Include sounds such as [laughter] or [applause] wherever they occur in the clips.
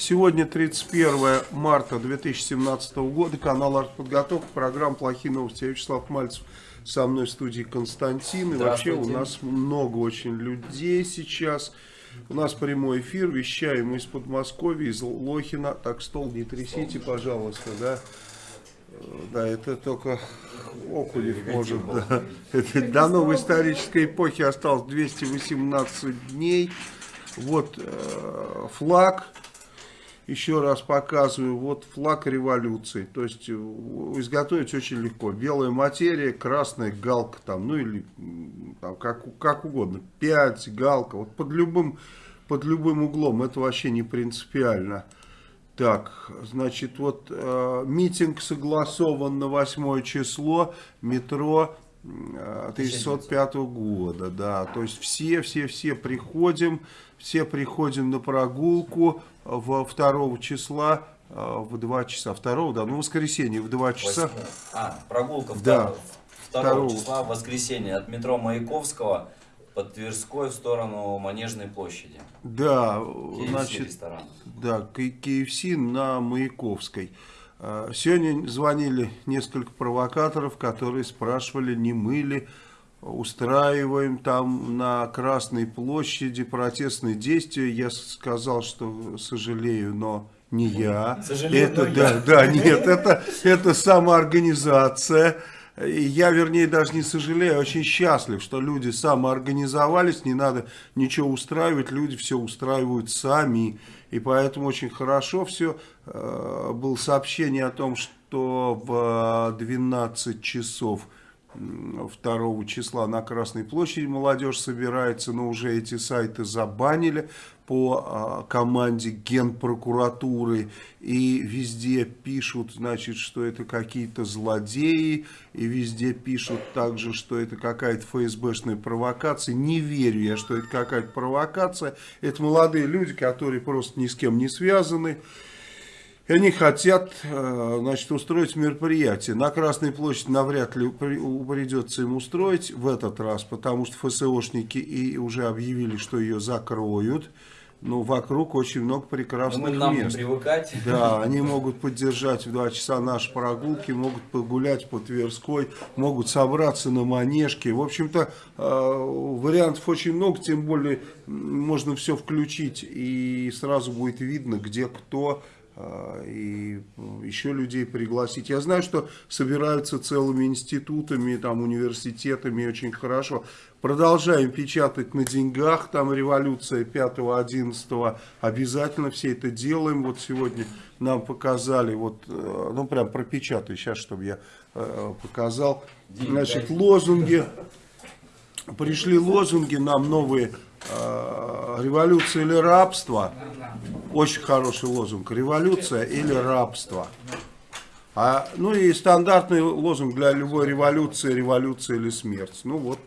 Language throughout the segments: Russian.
Сегодня 31 марта 2017 года, канал Артподготовка, программа «Плохие новости». Я Вячеслав Мальцев, со мной в студии Константин. И вообще у нас много очень людей сейчас. У нас прямой эфир, вещаем из Подмосковья, из Лохина. Так, стол не трясите, пожалуйста, да. Да, это только Окулев может. Да. Это до новой исторической эпохи осталось 218 дней. Вот э, флаг, еще раз показываю, вот флаг революции. То есть э, изготовить очень легко. Белая материя, красная галка там, ну или там, как, как угодно. 5, галка, вот под любым, под любым углом, это вообще не принципиально. Так, значит, вот э, митинг согласован на 8 число, метро 1605 года, да, то есть все-все-все приходим, все приходим на прогулку в 2 числа э, в 2 часа, 2, да, ну воскресенье в 2 часа. 8. А, прогулка 2, да, 2, 2 числа, воскресенье, от метро Маяковского под Тверской в сторону Манежной площади. Да, KFC значит, ресторан. да, KFC на Маяковской. Э, сегодня звонили несколько провокаторов, которые спрашивали, не мы ли устраиваем там на Красной площади протестные действия. Я сказал, что сожалею, но не я. Сожалею, это, но да, я. да, нет, это, это самоорганизация. Я, вернее, даже не сожалею, а очень счастлив, что люди самоорганизовались, не надо ничего устраивать, люди все устраивают сами. И поэтому очень хорошо все. Э, было сообщение о том, что в 12 часов 2 числа на Красной площади молодежь собирается, но уже эти сайты забанили по а, команде Генпрокуратуры и везде пишут, значит, что это какие-то злодеи, и везде пишут также, что это какая-то ФСБшная провокация. Не верю я, что это какая-то провокация. Это молодые люди, которые просто ни с кем не связаны. И они хотят э, значит, устроить мероприятие. На Красной площади навряд ли придется им устроить в этот раз, потому что ФСОшники и уже объявили, что ее закроют. Но вокруг очень много прекрасных нам мест. привыкать. Да, они могут поддержать в 2 часа наши прогулки, могут погулять по Тверской, могут собраться на Манежке. В общем-то, э, вариантов очень много, тем более можно все включить и сразу будет видно, где кто и еще людей пригласить. Я знаю, что собираются целыми институтами, там, университетами, очень хорошо. Продолжаем печатать на деньгах, там революция 5-11, обязательно все это делаем. Вот сегодня нам показали, вот, э, ну прям пропечатаю сейчас, чтобы я э, показал. Значит, лозунги, пришли лозунги нам новые Э, революция или рабство. Очень хороший лозунг. Революция или рабство. А, ну и стандартный лозунг для любой революции, революция или смерть. Ну вот,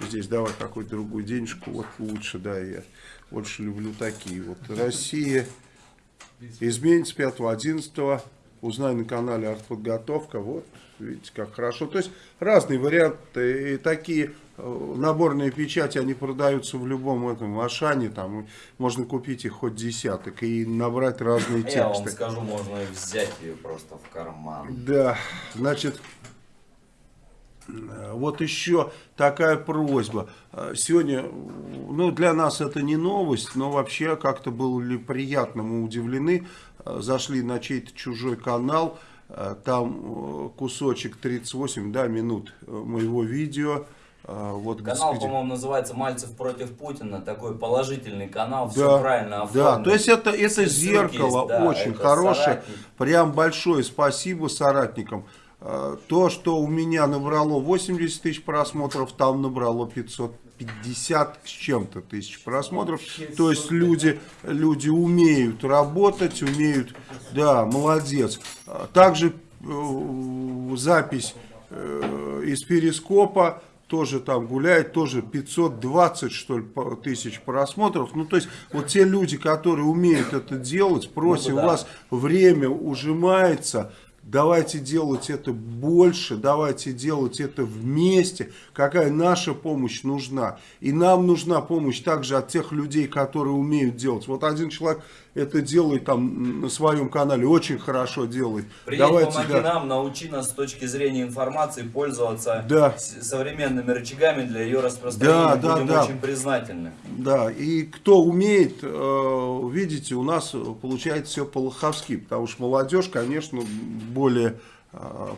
здесь давай какую-то другую денежку, вот лучше, да, я больше люблю такие. Вот Россия изменится 5-11, узнай на канале артподготовка, вот, видите, как хорошо. То есть разные варианты и такие наборные печати, они продаются в любом этом Ашане, там можно купить их хоть десяток и набрать разные тексты. [laughs] Я вам скажу, можно взять ее просто в карман. Да, значит, э, вот еще такая просьба. Э, сегодня, ну для нас это не новость, но вообще как-то были приятно, мы удивлены. Зашли на чей-то чужой канал, там кусочек 38 да, минут моего видео. А, вот, канал, по-моему, называется «Мальцев против Путина». Такой положительный канал, да, все правильно оформлено. Да, то есть это, это зеркало есть, да, очень это хорошее. Соратник. Прям большое спасибо соратникам. э, то, что у меня набрало 80 тысяч просмотров, там набрало 550 с чем-то тысяч просмотров. То есть люди, люди умеют работать, умеют, да, молодец. Также э, запись э, из перископа тоже там гуляет, тоже 520 что ли тысяч просмотров. Ну то есть вот те люди, которые умеют это делать, просим, ну, да. у вас время ужимается, Давайте делать это больше, давайте делать это вместе. Какая наша помощь нужна. И нам нужна помощь также от тех людей, которые умеют делать. Вот один человек это делает там на своем канале, очень хорошо делает. Приедь, Давайте, помоги да. нам, научи нас с точки зрения информации пользоваться да. современными рычагами для ее распространения. Да, Будем да. очень признательны. Да, и кто умеет, э, видите, у нас получается все по-лоховски, потому что молодежь, конечно, более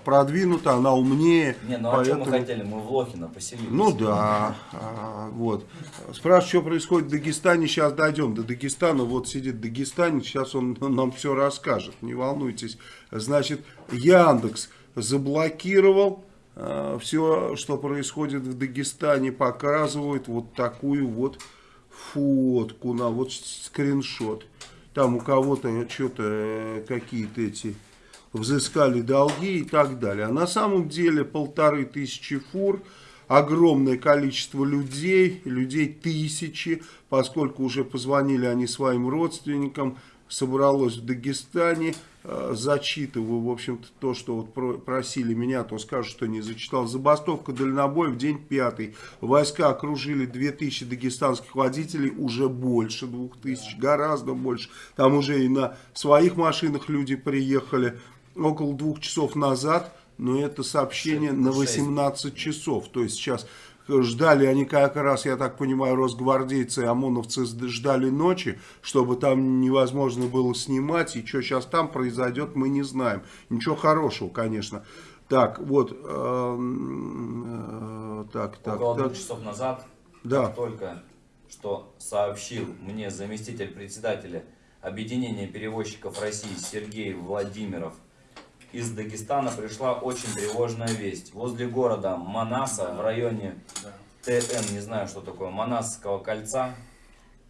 продвинута, она умнее. Не, ну поэтому... а что мы хотели? Мы в Лохино поселились. Ну да, а, вот. Спрашивают, что происходит в Дагестане, сейчас дойдем до Дагестана. Вот сидит Дагестанец, сейчас он нам все расскажет, не волнуйтесь. Значит, Яндекс заблокировал а, все, что происходит в Дагестане, показывает вот такую вот фотку, на вот скриншот. Там у кого-то что-то э, какие-то эти взыскали долги и так далее. А на самом деле полторы тысячи фур, огромное количество людей, людей тысячи, поскольку уже позвонили они своим родственникам, собралось в Дагестане, э, зачитываю, в общем-то, то, что вот просили меня, то скажу, что не зачитал. Забастовка дальнобоев, день пятый. Войска окружили 2000 дагестанских водителей, уже больше 2000, гораздо больше. Там уже и на своих машинах люди приехали около двух часов назад, но это сообщение на 18 часов. То есть сейчас ждали они как раз, я так понимаю, росгвардейцы и ОМОНовцы ждали ночи, чтобы там невозможно было снимать. И что сейчас там произойдет, мы не знаем. Ничего хорошего, конечно. Так, вот. Э, э, так, так, Около так. двух часов назад, да. только что сообщил мне заместитель председателя Объединения перевозчиков России Сергей Владимиров, из Дагестана пришла очень тревожная весть. Возле города Манаса, в районе ТН, не знаю, что такое, Манасского кольца,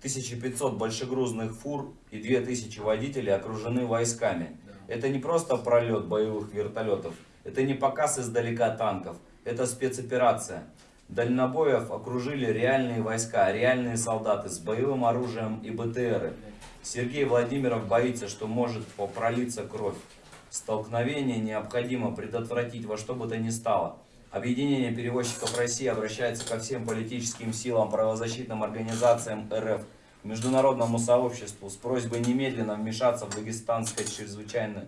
1500 большегрузных фур и 2000 водителей окружены войсками. Это не просто пролет боевых вертолетов, это не показ издалека танков, это спецоперация. Дальнобоев окружили реальные войска, реальные солдаты с боевым оружием и БТРы. Сергей Владимиров боится, что может пролиться кровь. Столкновение необходимо предотвратить во что бы то ни стало. Объединение перевозчиков России обращается ко всем политическим силам, правозащитным организациям РФ, международному сообществу с просьбой немедленно вмешаться в дагестанское чрезвычайное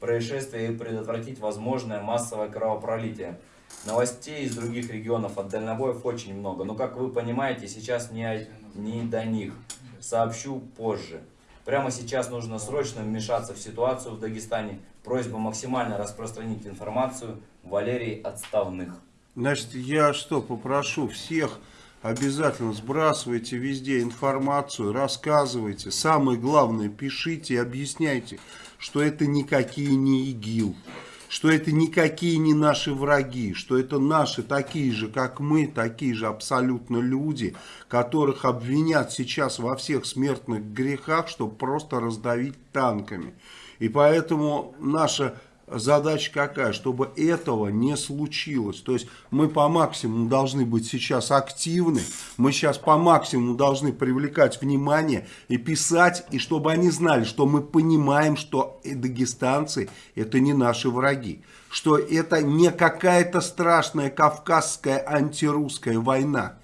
происшествие и предотвратить возможное массовое кровопролитие. Новостей из других регионов от дальнобоев очень много, но как вы понимаете, сейчас не, не до них. Сообщу позже. Прямо сейчас нужно срочно вмешаться в ситуацию в Дагестане. Просьба максимально распространить информацию. Валерий Отставных. Значит, я что, попрошу всех обязательно сбрасывайте везде информацию, рассказывайте. Самое главное, пишите и объясняйте, что это никакие не ИГИЛ что это никакие не наши враги, что это наши такие же, как мы, такие же абсолютно люди, которых обвинят сейчас во всех смертных грехах, чтобы просто раздавить танками. И поэтому наша задача какая? Чтобы этого не случилось. То есть мы по максимуму должны быть сейчас активны, мы сейчас по максимуму должны привлекать внимание и писать, и чтобы они знали, что мы понимаем, что дагестанцы это не наши враги, что это не какая-то страшная кавказская антирусская война.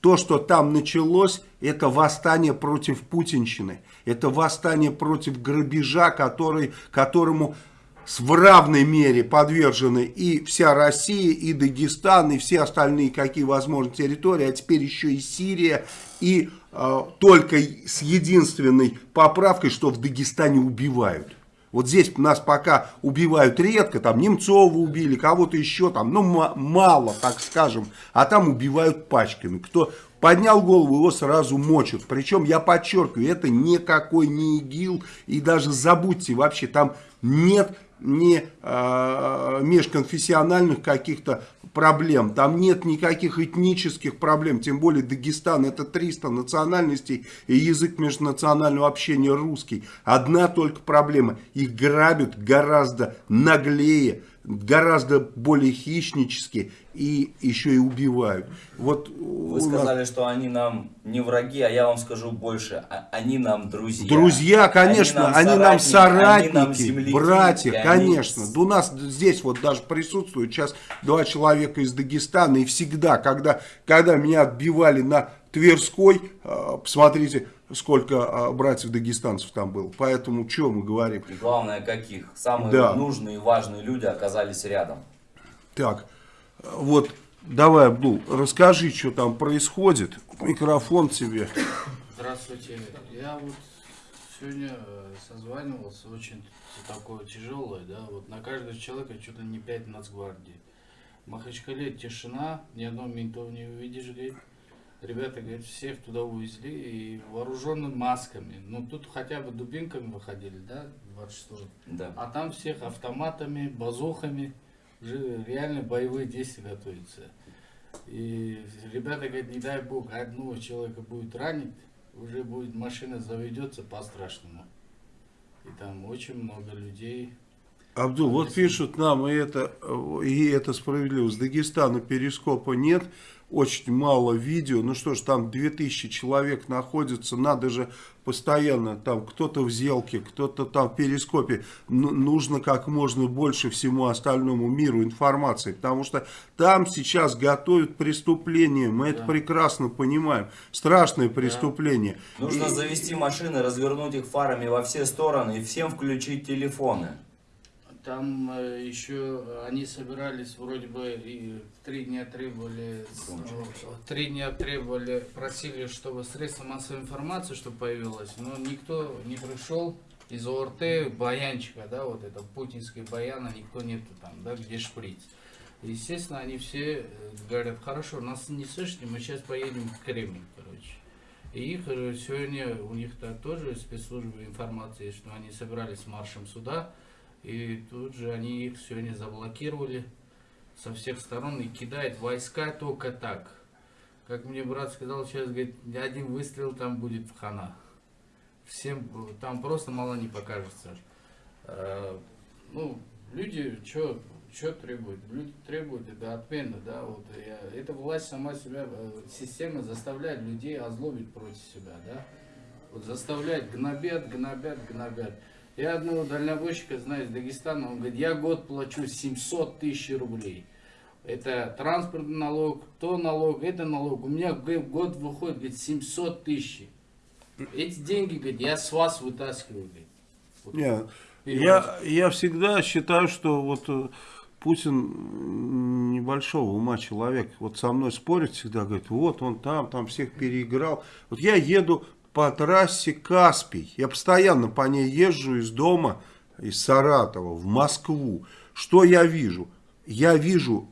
То, что там началось, это восстание против путинщины. Это восстание против грабежа, который, которому в равной мере подвержены и вся Россия, и Дагестан, и все остальные, какие возможны территории, а теперь еще и Сирия, и э, только с единственной поправкой, что в Дагестане убивают. Вот здесь нас пока убивают редко, там Немцова убили, кого-то еще там, ну мало, так скажем, а там убивают пачками. Кто поднял голову, его сразу мочат. Причем, я подчеркиваю, это никакой не ИГИЛ, и даже забудьте вообще, там нет ни э, межконфессиональных каких-то проблем, там нет никаких этнических проблем, тем более Дагестан это 300 национальностей и язык межнационального общения русский. Одна только проблема, их грабят гораздо наглее, гораздо более хищнически и еще и убивают. Вот Вы сказали, что они нам не враги, а я вам скажу больше, а они нам друзья. Друзья, конечно, они нам, соратники, они нам братья, конечно. Они... У нас здесь вот даже присутствуют сейчас два человека из Дагестана, и всегда, когда, когда меня отбивали на Тверской, а, посмотрите, сколько а, братьев-дагестанцев там было. Поэтому, что мы говорим? И главное, каких. Самые да. нужные и важные люди оказались рядом. Так, вот, давай, Абдул, расскажи, что там происходит. Микрофон тебе. Здравствуйте. Я вот сегодня э, созванивался, очень такое тяжелое, да, вот на каждого человека что-то не 5 нацгвардии. В Махачкале тишина, ни одного ментов не увидишь, говорит ребята, говорит, всех туда увезли и вооруженными масками. Ну, тут хотя бы дубинками выходили, да, 26 Да. А там всех автоматами, базухами, уже реально боевые действия готовятся. И ребята говорят, не дай бог, одного человека будет ранить, уже будет машина заведется по-страшному. И там очень много людей. Абдул, вот пишут нам, и это, и это справедливо, с Дагестана перископа нет, очень мало видео. Ну что ж, там 2000 человек находится, надо же постоянно, там кто-то в зелке, кто-то там в перископе. Нужно как можно больше всему остальному миру информации, потому что там сейчас готовят преступление, мы да. это прекрасно понимаем. Страшное преступление. Да. Нужно и... завести машины, развернуть их фарами во все стороны и всем включить телефоны. Там э, еще они собирались вроде бы и три дня требовали, три дня требовали, просили, чтобы средства массовой информации, чтобы появилось, но никто не пришел из ОРТ, баянчика, да, вот это путинской баяна, никто нету там, да, где шприц. Естественно, они все э, говорят, хорошо, нас не слышите, мы сейчас поедем в Кремль, короче. И их э, сегодня, у них -то тоже спецслужбы информации, что они собирались маршем сюда, и тут же они их сегодня заблокировали со всех сторон и кидают войска только так. Как мне брат сказал, сейчас говорит, один выстрел там будет в хана. Всем там просто мало не покажется. А, ну, люди что что требуют? Люди требуют это отмена, да, вот я, эта власть сама себя, э, система заставляет людей озлобить против себя, да, вот заставляет, гнобят, гнобят, гнобят. Я одного дальнобойщика знаю из Дагестана, он говорит, я год плачу 700 тысяч рублей. Это транспортный налог, то налог, это налог. У меня год выходит, говорит, 700 тысяч. Эти деньги, говорит, я с вас вытаскиваю. Говорит. Вот. Нет, я, я всегда считаю, что вот э, Путин небольшого ума человек. Вот со мной спорит всегда, говорит, вот он там, там всех переиграл. Вот я еду по трассе Каспий. Я постоянно по ней езжу из дома, из Саратова в Москву. Что я вижу? Я вижу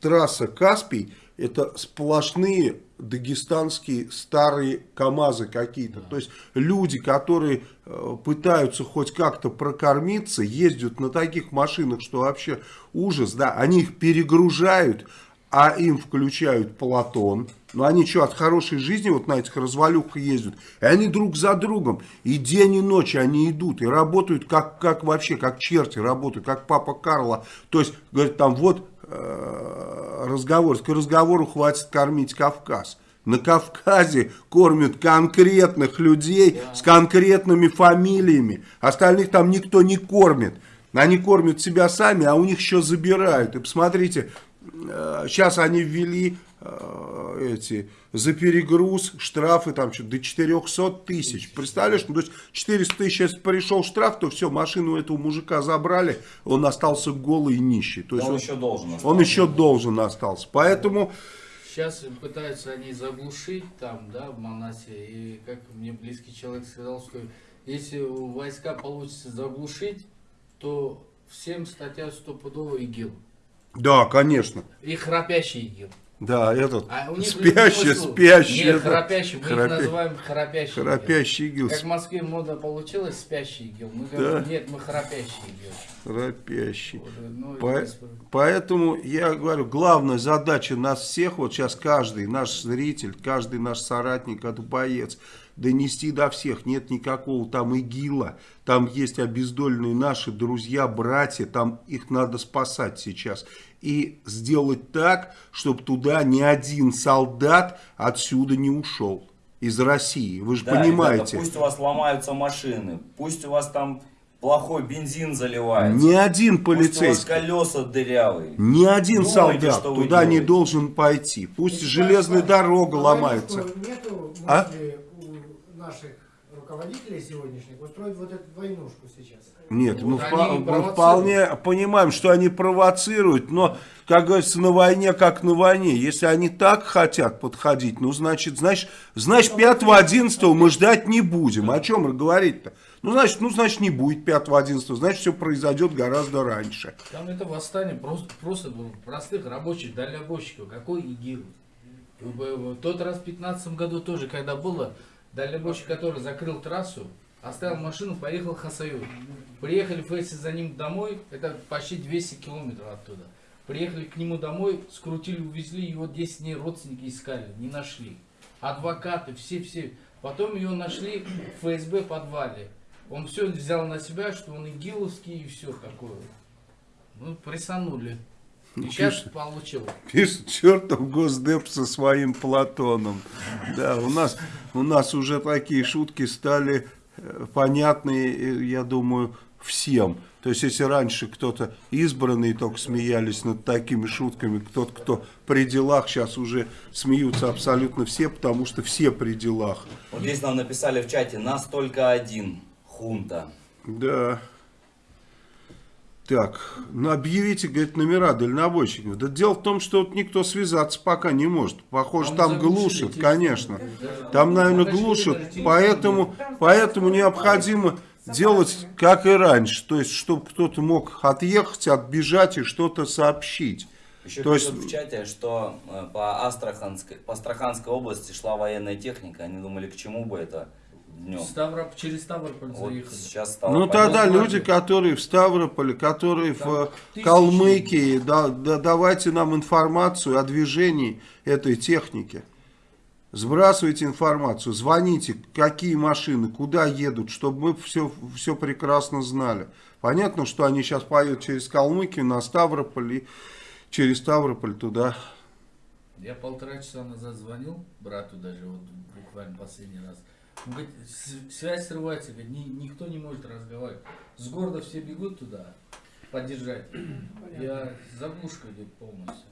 трасса Каспий, это сплошные дагестанские старые КАМАЗы какие-то. Да. То есть люди, которые э, пытаются хоть как-то прокормиться, ездят на таких машинах, что вообще ужас. Да, они их перегружают, а им включают Платон. Но они что, от хорошей жизни вот на этих развалюхах ездят? И они друг за другом. И день, и ночь они идут. И работают как, как вообще, как черти работают, как папа Карла. То есть, говорит, там вот э, разговор. К разговору хватит кормить Кавказ. На Кавказе кормят конкретных людей с конкретными фамилиями. Остальных там никто не кормит. Они кормят себя сами, а у них еще забирают. И посмотрите, сейчас они ввели э, эти за перегруз штрафы там что до 400 тысяч. Представляешь, ну, то есть 400 тысяч, если пришел штраф, то все, машину этого мужика забрали, он остался голый и нищий. То есть он, он еще должен остался. Он еще должен остался. Поэтому... Сейчас пытаются они заглушить там, да, в Манасе. И как мне близкий человек сказал, что если войска получится заглушить, то всем статья стопудово ИГИЛ. Да, конечно. И храпящий ИГИЛ. Да, этот А спящий, спящий. Нет, этот, храпящий, мы их храпя- называем храпящий. Храпящий игел. Как в Москве мода получилась, спящий игел. Мы говорим, Да. нет, мы храпящий игел. Храпящий. Вот, ну, По- Поэтому я говорю, главная задача нас всех, вот сейчас каждый наш зритель, каждый наш соратник, это боец, донести до всех, нет никакого там ИГИЛа, там есть обездоленные наши друзья, братья, там их надо спасать сейчас. И сделать так, чтобы туда ни один солдат отсюда не ушел, из России. Вы же Да, понимаете. ребята, пусть у вас ломаются машины, пусть у вас там плохой бензин заливается. Ни один Пусть у вас полицейский. колеса дырявые. Ни один Думайте, солдат туда не делаете. должен пойти. Пусть железная дорога ломается. Нету А? Наших руководителей сегодняшних устроить вот эту войнушку сейчас. Нет, мы, Вот впа- они мы вполне понимаем, что они провоцируют, но, как говорится, на войне как на войне. Если они так хотят подходить, ну, значит, значит, значит 5-11 мы ждать не будем. О чем говорить-то? Ну, значит, ну, значит, не будет 5-11, значит, все произойдет гораздо раньше. Там это восстание просто, просто простых рабочих, дальнобойщиков. Какой ИГИЛ? В- в тот раз в 15 году тоже, когда было, дальнобойщик, который закрыл трассу, оставил машину, поехал в Хасают. Приехали фейсы за ним домой, это почти 200 километров оттуда. Приехали к нему домой, скрутили, увезли, его 10 дней родственники искали, не нашли. Адвокаты, все-все. Потом ее нашли в ФСБ подвале. Он все взял на себя, что он игиловский и все такое. Ну, прессанули. И Ну, сейчас пишет. получил. Пишет чертов Госдеп со своим Платоном. Да, у нас, у нас уже такие шутки стали э, понятны, э, я думаю, всем. То есть, если раньше кто-то избранный только смеялись над такими шутками, кто-то, кто при делах, сейчас уже смеются абсолютно все, потому что все при делах. Вот здесь нам написали в чате, нас только один, хунта. Да. Так, ну объявите, говорит, номера дальнобойщиков. Да дело в том, что вот никто связаться пока не может. Похоже, Там там глушат, телефон. конечно. Там, наверное, Подожди, глушат, поэтому, поэтому необходимо делать, как и раньше. То есть, чтобы кто-то мог отъехать, отбежать и что-то сообщить. Еще То есть- в чате, что э, по Астраханской, по Астраханской области шла военная техника. Они думали, к чему бы это днем. Ставроп, через Ставрополь Вот заехали. сейчас стало Ну тогда понятно. люди, которые в Ставрополе, которые в Там э, тысячи. Калмыкии, да- да- давайте нам информацию о движении этой техники. Сбрасывайте информацию, звоните, какие машины, куда едут, чтобы мы все, все прекрасно знали. Понятно, что они сейчас поедут через Калмыкию на Ставрополь и через Ставрополь туда. Я полтора часа назад звонил брату даже, вот буквально последний раз. Он говорит, «С- связь срывается, говорит, «Ни- никто не может разговаривать. С города все бегут туда поддержать. Я заглушка идет полностью.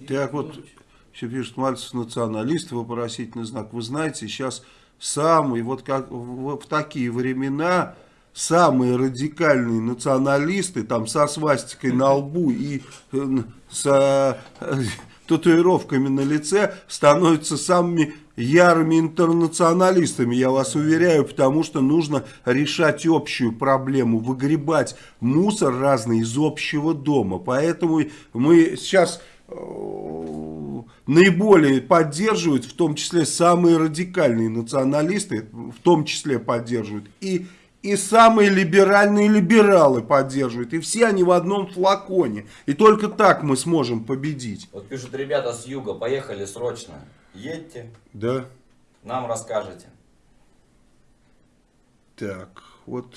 И Так вот, Еще пишет Мальцев националист, вопросительный знак. Вы знаете, сейчас самый, вот как в, в такие времена, самые радикальные националисты, там со свастикой на лбу и э, с э, [laughs] татуировками на лице, становятся самыми ярыми интернационалистами, я вас уверяю, потому что нужно решать общую проблему, выгребать мусор разный из общего дома. Поэтому мы сейчас э, наиболее поддерживают, в том числе самые радикальные националисты, в том числе поддерживают, и, и самые либеральные либералы поддерживают, и все они в одном флаконе. И только так мы сможем победить. Вот пишут ребята с юга, поехали срочно. Едьте, Да. нам расскажете. Так, вот.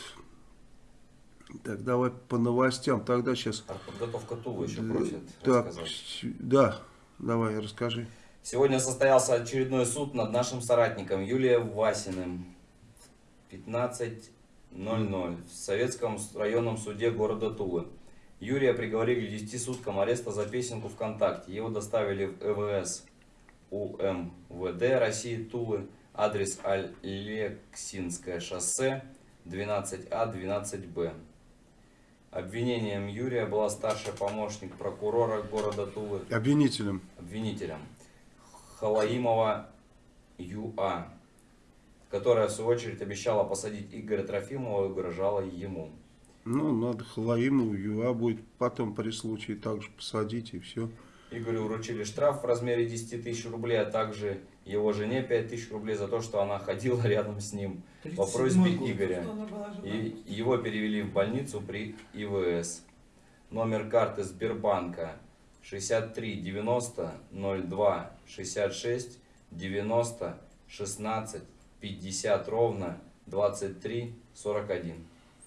Так, давай по новостям. Тогда сейчас. Подготовка Тулы еще просят Так, рассказать. да, давай, расскажи. Сегодня состоялся очередной суд над нашим соратником Юлием Васиным. В 15.00 в Советском районном суде города Тулы. Юрия приговорили к 10 суткам ареста за песенку ВКонтакте. Его доставили в ЭВС УМВД России Тулы. Адрес Алексинское шоссе 12А 12Б. Обвинением Юрия была старший помощник прокурора города Тулы Обвинителем. обвинителем Халаимова ЮА, которая в свою очередь обещала посадить Игоря Трофимова и угрожала ему. Ну, надо Халаиму, ЮА будет потом при случае также посадить и все. Игорю вручили штраф в размере 10 тысяч рублей, а также его жене 5 тысяч рублей за то, что она ходила [laughs] рядом с ним по просьбе Игоря. И его перевели в больницу при ИВС. Номер карты Сбербанка 63 90 02 66 90 16 50 ровно 23 41.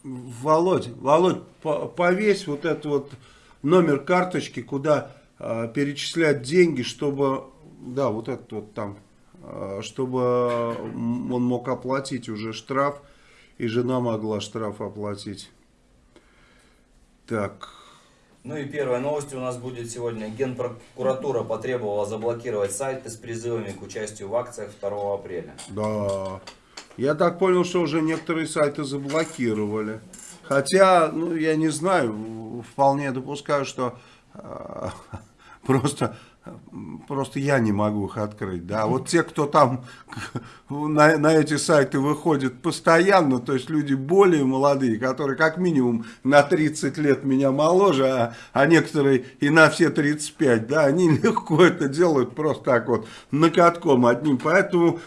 Володь, Володь, по- повесь вот этот вот номер карточки, куда перечислять деньги, чтобы, да, вот этот вот там, а, чтобы он мог оплатить уже штраф, и жена могла штраф оплатить. Так, Ну и первая новость у нас будет сегодня. Генпрокуратура потребовала заблокировать сайты с призывами к участию в акциях 2 апреля. да. Я так понял, что уже некоторые сайты заблокировали. Хотя, ну, я не знаю, вполне допускаю, что а, просто, просто я не могу их открыть. Да, вот те, кто там [laughs] на, на эти сайты выходит постоянно, то есть люди более молодые, которые как минимум на 30 лет меня моложе, а, а некоторые и на все 35, да, они [laughs] легко это делают просто так вот накатком одним. Поэтому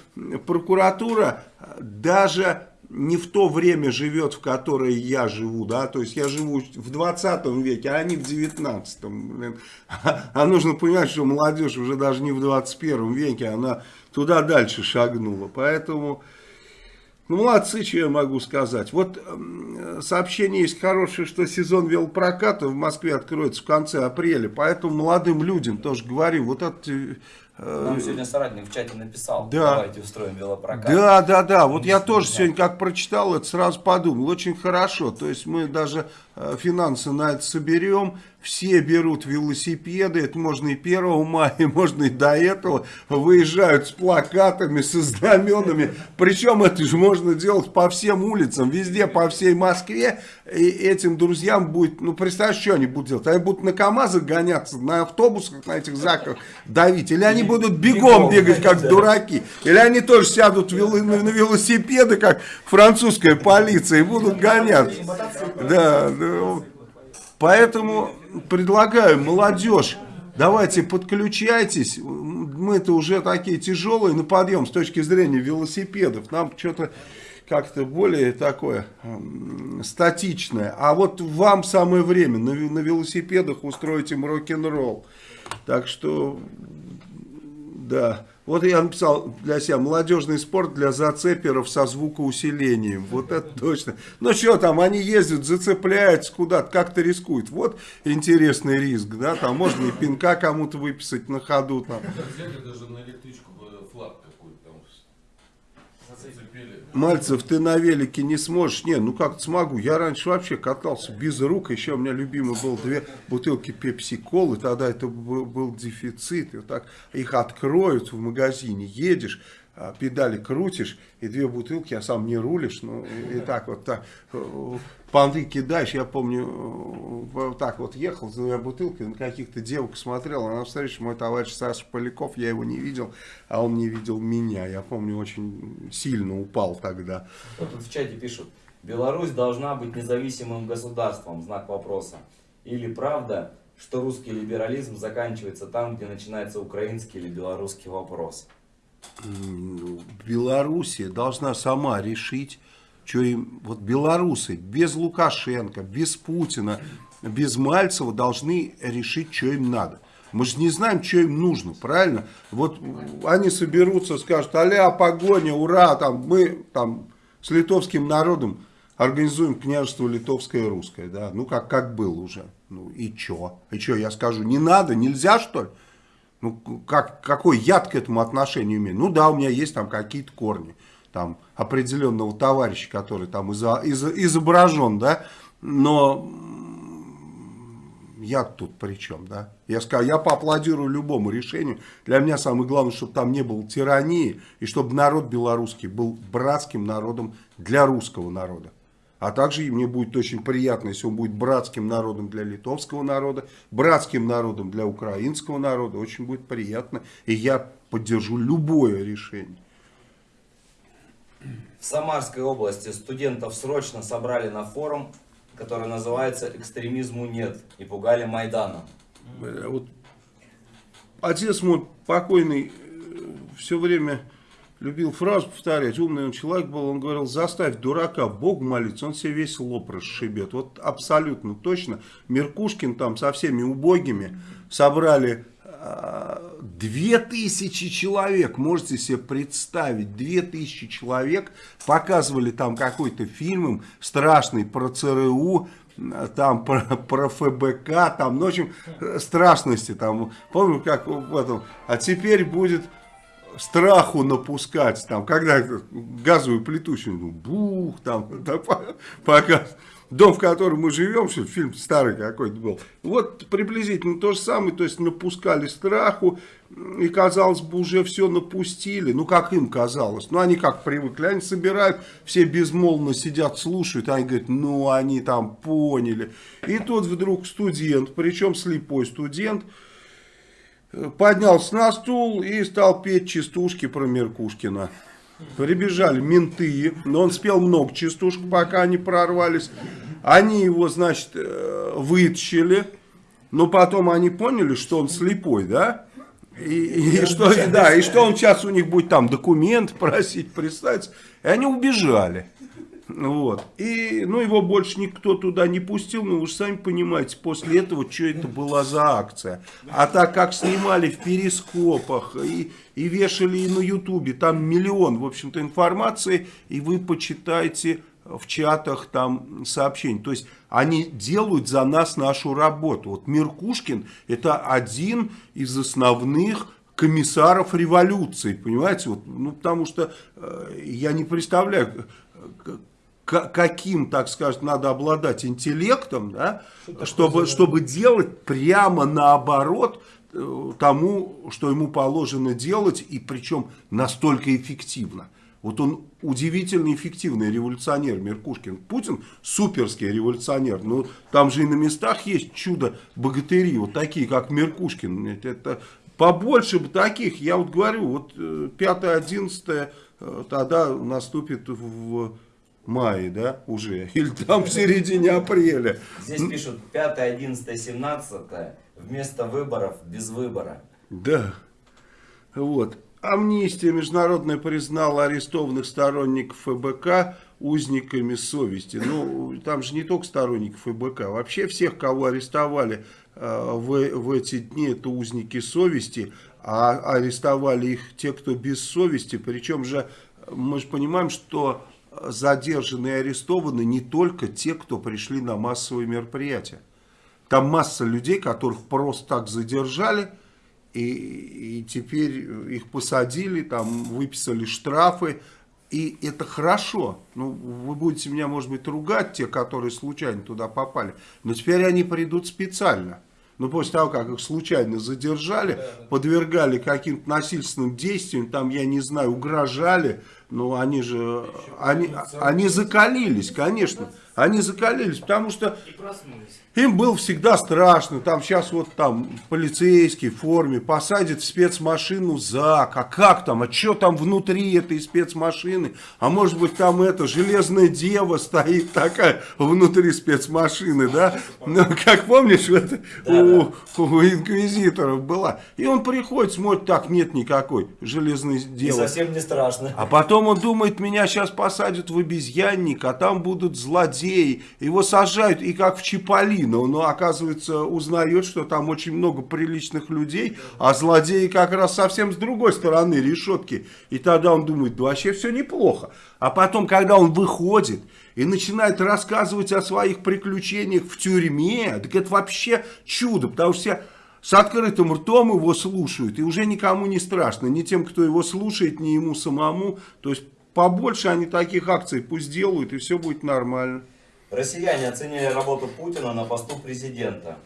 прокуратура даже не в то время живет, в которое я живу, да, то есть я живу в 20 веке, а они в 19, блин. А нужно понимать, что молодежь уже даже не в 21 веке, она туда дальше шагнула, поэтому, ну, молодцы, что я могу сказать. Вот сообщение есть хорошее, что сезон велопроката в Москве откроется в конце апреля, поэтому молодым людям тоже говорю, вот это... э, Нам сегодня соратник в чате написал, Да. давайте устроим велопрокат. Да, да, да. Вот я тоже сегодня, как прочитал это, сразу подумал. Очень хорошо. То есть мы даже э, финансы на это соберем. Все берут велосипеды. Это можно и 1 мая, [laughs] можно и до этого. Выезжают с плакатами, со знаменами. Причем это же можно делать по всем улицам, везде, по всей Москве. И этим друзьям будет, ну, представляешь, что они будут делать? Они будут на КАМАЗах гоняться, на автобусах, на этих заках давить. Или они будут бегом [laughs] бегать, как дураки. Или они тоже сядут на велосипеды, как французская полиция, и будут гоняться. Да, да. Поэтому предлагаю, молодежь, давайте подключайтесь. Мы-то уже такие тяжелые на подъем с точки зрения велосипедов. Нам что-то как-то более такое статичное. А вот вам самое время на, на велосипедах устроить им рок-н-ролл. Так что, да. Вот я написал для себя молодежный спорт для зацеперов со звукоусилением. Вот это точно. Ну что там, они ездят, зацепляются куда-то, как-то рискуют. Вот интересный риск, да, там можно и пинка кому-то выписать на ходу. Там. Взяли даже на электричку бы флаг такой там зацепили. Мальцев, ты на велике не сможешь? Не, ну как смогу. Я раньше вообще катался без рук. Еще у меня любимый был две бутылки пепси-колы. Тогда это был, дефицит. И вот так их откроют в магазине. Едешь, а, педали крутишь, и две бутылки, а сам не рулишь. Ну, и, так вот так, понты кидаешь. Я помню, э, вот так вот ехал за двумя бутылками, на каких-то девок смотрел. А на встрече мой товарищ Саша Поляков, я его не видел, а он не видел меня. Я помню, очень сильно упал тогда. Вот тут в чате пишут, Беларусь должна быть независимым государством, знак вопроса. Или правда, что русский либерализм заканчивается там, где начинается украинский или белорусский вопрос? М, Белоруссия должна сама решить, что им, вот белорусы без Лукашенко, без Путина, без Мальцева должны решить, что им надо. Мы же не знаем, что им нужно, правильно? Вот они соберутся, скажут, аля, погоня, ура, там, мы там с литовским народом организуем княжество литовское и русское, да, ну как, как было уже. Ну и чё? И чё, я скажу, не надо, нельзя что ли? Ну, как, какой яд к этому отношению имеет? Ну да, у меня есть там какие-то корни, там, определенного товарища, который там изо- изо- изображен, да, но я тут при чем, да? Я, скажу, я поаплодирую любому решению. Для меня самое главное, чтобы там не было тирании, и чтобы народ белорусский был братским народом для русского народа. А также мне будет очень приятно, если он будет братским народом для литовского народа, братским народом для украинского народа. Очень будет приятно. И я поддержу любое решение. В Самарской области студентов срочно собрали на форум, который называется «Экстремизму нет» и пугали Майданом. Э, Вот отец мой покойный все время любил фразу повторять, умный он человек был, он говорил, заставь дурака Богу молиться, он себе весь лоб расшибет. Вот абсолютно точно. Меркушкин там со всеми убогими собрали а, две тысячи человек, можете себе представить, две тысячи человек показывали там какой-то фильм страшный про ЦРУ, там про, про ФБК, там, ну, в общем, страшности там, помню, как в этом, а теперь будет страху напускать, там, когда газовую плиту, ну, бух, там, [laughs] там пока дом, в котором мы живем, что фильм старый какой-то был, вот приблизительно то же самое, то есть напускали страху, и, казалось бы, уже все напустили, ну, как им казалось, ну, они как привыкли, они собирают, все безмолвно сидят, слушают, они говорят, ну, они там поняли, и тут вдруг студент, причем слепой студент, поднялся на стул и стал петь частушки про Меркушкина. Прибежали менты, но он спел много частушек, пока они прорвались. Они его, значит, э, вытащили, но потом они поняли, что он слепой, да? И, и, что, да, и что он сейчас у них будет там документ просить, представить. И они убежали. Вот. И, ну, его больше никто туда не пустил, но вы же сами понимаете, после этого, что это была за акция. А так как снимали в перископах и, и вешали и на ютубе, там миллион, в общем-то, информации, и вы почитайте в чатах там сообщений. То есть они делают за нас нашу работу. Вот Меркушкин это один из основных комиссаров революции, понимаете? Вот, ну, потому что э, я не представляю, каким, так сказать, надо обладать интеллектом, да, чтобы, чтобы делать прямо наоборот э, тому, что ему положено делать, и причем настолько эффективно. Вот он удивительно эффективный революционер Меркушкин. Путин суперский революционер. Но там же и на местах есть чудо-богатыри, вот такие, как Меркушкин. Это побольше бы таких, я вот говорю, вот 5-11 э, э, тогда наступит в мае, да, уже, [laughs] или там в середине апреля. Здесь пишут 5, 11, 17, вместо выборов без выбора. Да, вот. Амнистия международная признала арестованных сторонников ФБК узниками совести. Ну, там же не только сторонников ФБК, вообще всех, кого арестовали э, в, в эти дни, это узники совести, а арестовали их те, кто без совести. Причем же мы же понимаем, что задержаны и арестованы не только те, кто пришли на массовые мероприятия. Там масса людей, которых просто так задержали, и, и теперь их посадили, там выписали штрафы, и это хорошо. Ну, вы будете меня, может быть, ругать, те, которые случайно туда попали, но теперь они придут специально. Но после того, как их случайно задержали, подвергали каким-то насильственным действиям, там, я не знаю, угрожали, ну, они же, они, они закалились, конечно. Они закалились, потому что им было всегда страшно. Там сейчас вот там полицейский в форме посадит в спецмашину ЗАК. А как там? А что там внутри этой спецмашины? А может быть там это железная дева стоит такая внутри спецмашины, да? Ну, как помнишь, это у, у инквизиторов была. И он приходит, смотрит, так, нет никакой железной девы. И совсем не страшно. А потом он думает, меня сейчас посадят в обезьянник, а там будут злодеи его сажают, и как в Чиполлино, но оказывается узнает, что там очень много приличных людей, а злодеи как раз совсем с другой стороны решетки. И тогда он думает, да вообще все неплохо. А потом, когда он выходит и начинает рассказывать о своих приключениях в тюрьме, так это вообще чудо, потому что все с открытым ртом его слушают, и уже никому не страшно, ни тем, кто его слушает, ни ему самому. То есть побольше они таких акций пусть делают, и все будет нормально. Россияне оценили работу Путина на посту президента.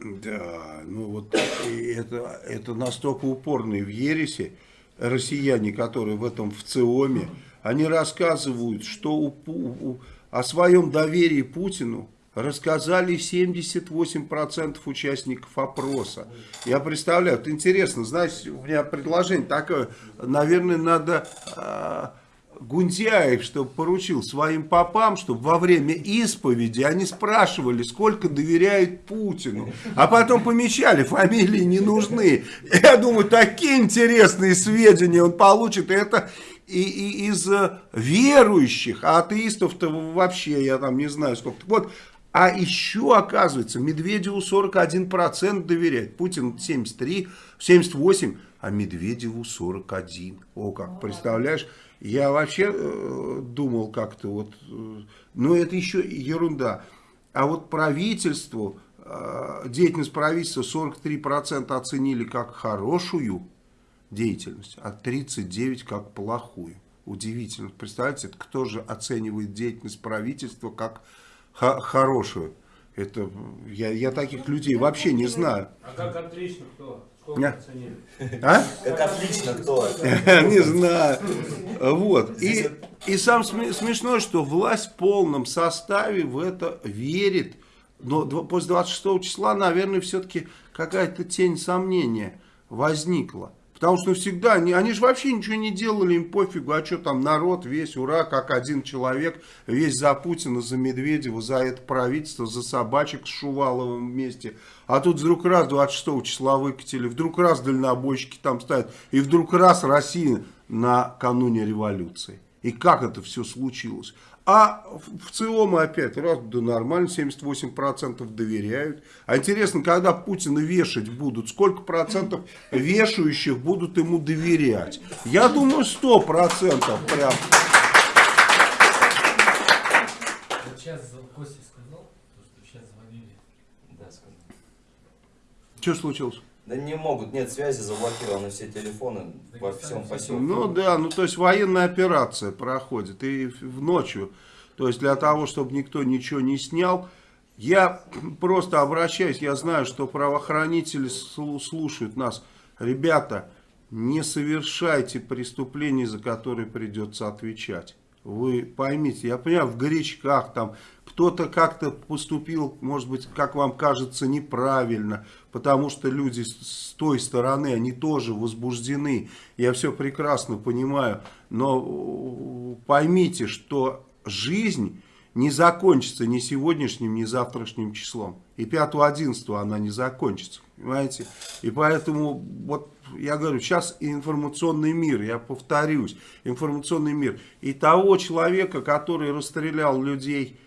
Да, ну вот это, это настолько упорные в ересе россияне, которые в этом в ЦИОМе, они рассказывают, что у, у, о своем доверии Путину рассказали 78% участников опроса. Я представляю, это интересно, знаете, у меня предложение такое, наверное, надо... Гундяев, чтобы поручил своим попам, чтобы во время исповеди они спрашивали, сколько доверяют Путину. А потом помечали, фамилии не нужны. Я думаю, такие интересные сведения он получит. Это и, и из э, верующих, а атеистов-то вообще, я там не знаю сколько. Вот, а еще, оказывается, Медведеву 41% доверяет, Путин 73, 78, а Медведеву 41. О, как, представляешь? Я вообще э, думал как-то вот, э, но это еще ерунда. А вот правительству, э, деятельность правительства 43% оценили как хорошую деятельность, а 39% как плохую. Удивительно. Представляете, кто же оценивает деятельность правительства как хорошую? Это, я, я таких людей вообще не знаю. А как отлично кто? А? Как отлично кто? [laughs] Не знаю. Вот. И, и сам сме- смешно, что власть в полном составе в это верит. Но после 26 числа, наверное, все-таки какая-то тень сомнения возникла. Потому что всегда, они, они же вообще ничего не делали, им пофигу, а что там народ весь, ура, как один человек, весь за Путина, за Медведева, за это правительство, за собачек с Шуваловым вместе. А тут вдруг раз 26 числа выкатили, вдруг раз дальнобойщики там стоят, и вдруг раз Россия накануне революции. И как это все случилось? А в ЦИОМы опять, раз, да нормально, 78% доверяют. А интересно, когда Путина вешать будут, сколько процентов вешающих будут ему доверять? Я думаю, 100% прям. Вот сейчас Костя сказал, что сейчас звонили. Да, сказал. Что случилось? Да не могут, нет связи, заблокированы все телефоны во всем поселке. Ну да, ну то есть военная операция проходит и в ночью. То есть для того, чтобы никто ничего не снял, я [clears throat] просто обращаюсь, я знаю, что правоохранители слу- слушают нас. Ребята, не совершайте преступлений, за которые придется отвечать. Вы поймите, я понимаю, в горячках там кто-то как-то поступил, может быть, как вам кажется, неправильно, потому что люди с с той стороны, они тоже возбуждены. Я все прекрасно понимаю, но э, поймите, что жизнь не закончится ни сегодняшним, ни завтрашним числом. И 5-11 она не закончится, понимаете? И поэтому, вот я говорю, сейчас информационный мир, я повторюсь, информационный мир. И того человека, который расстрелял людей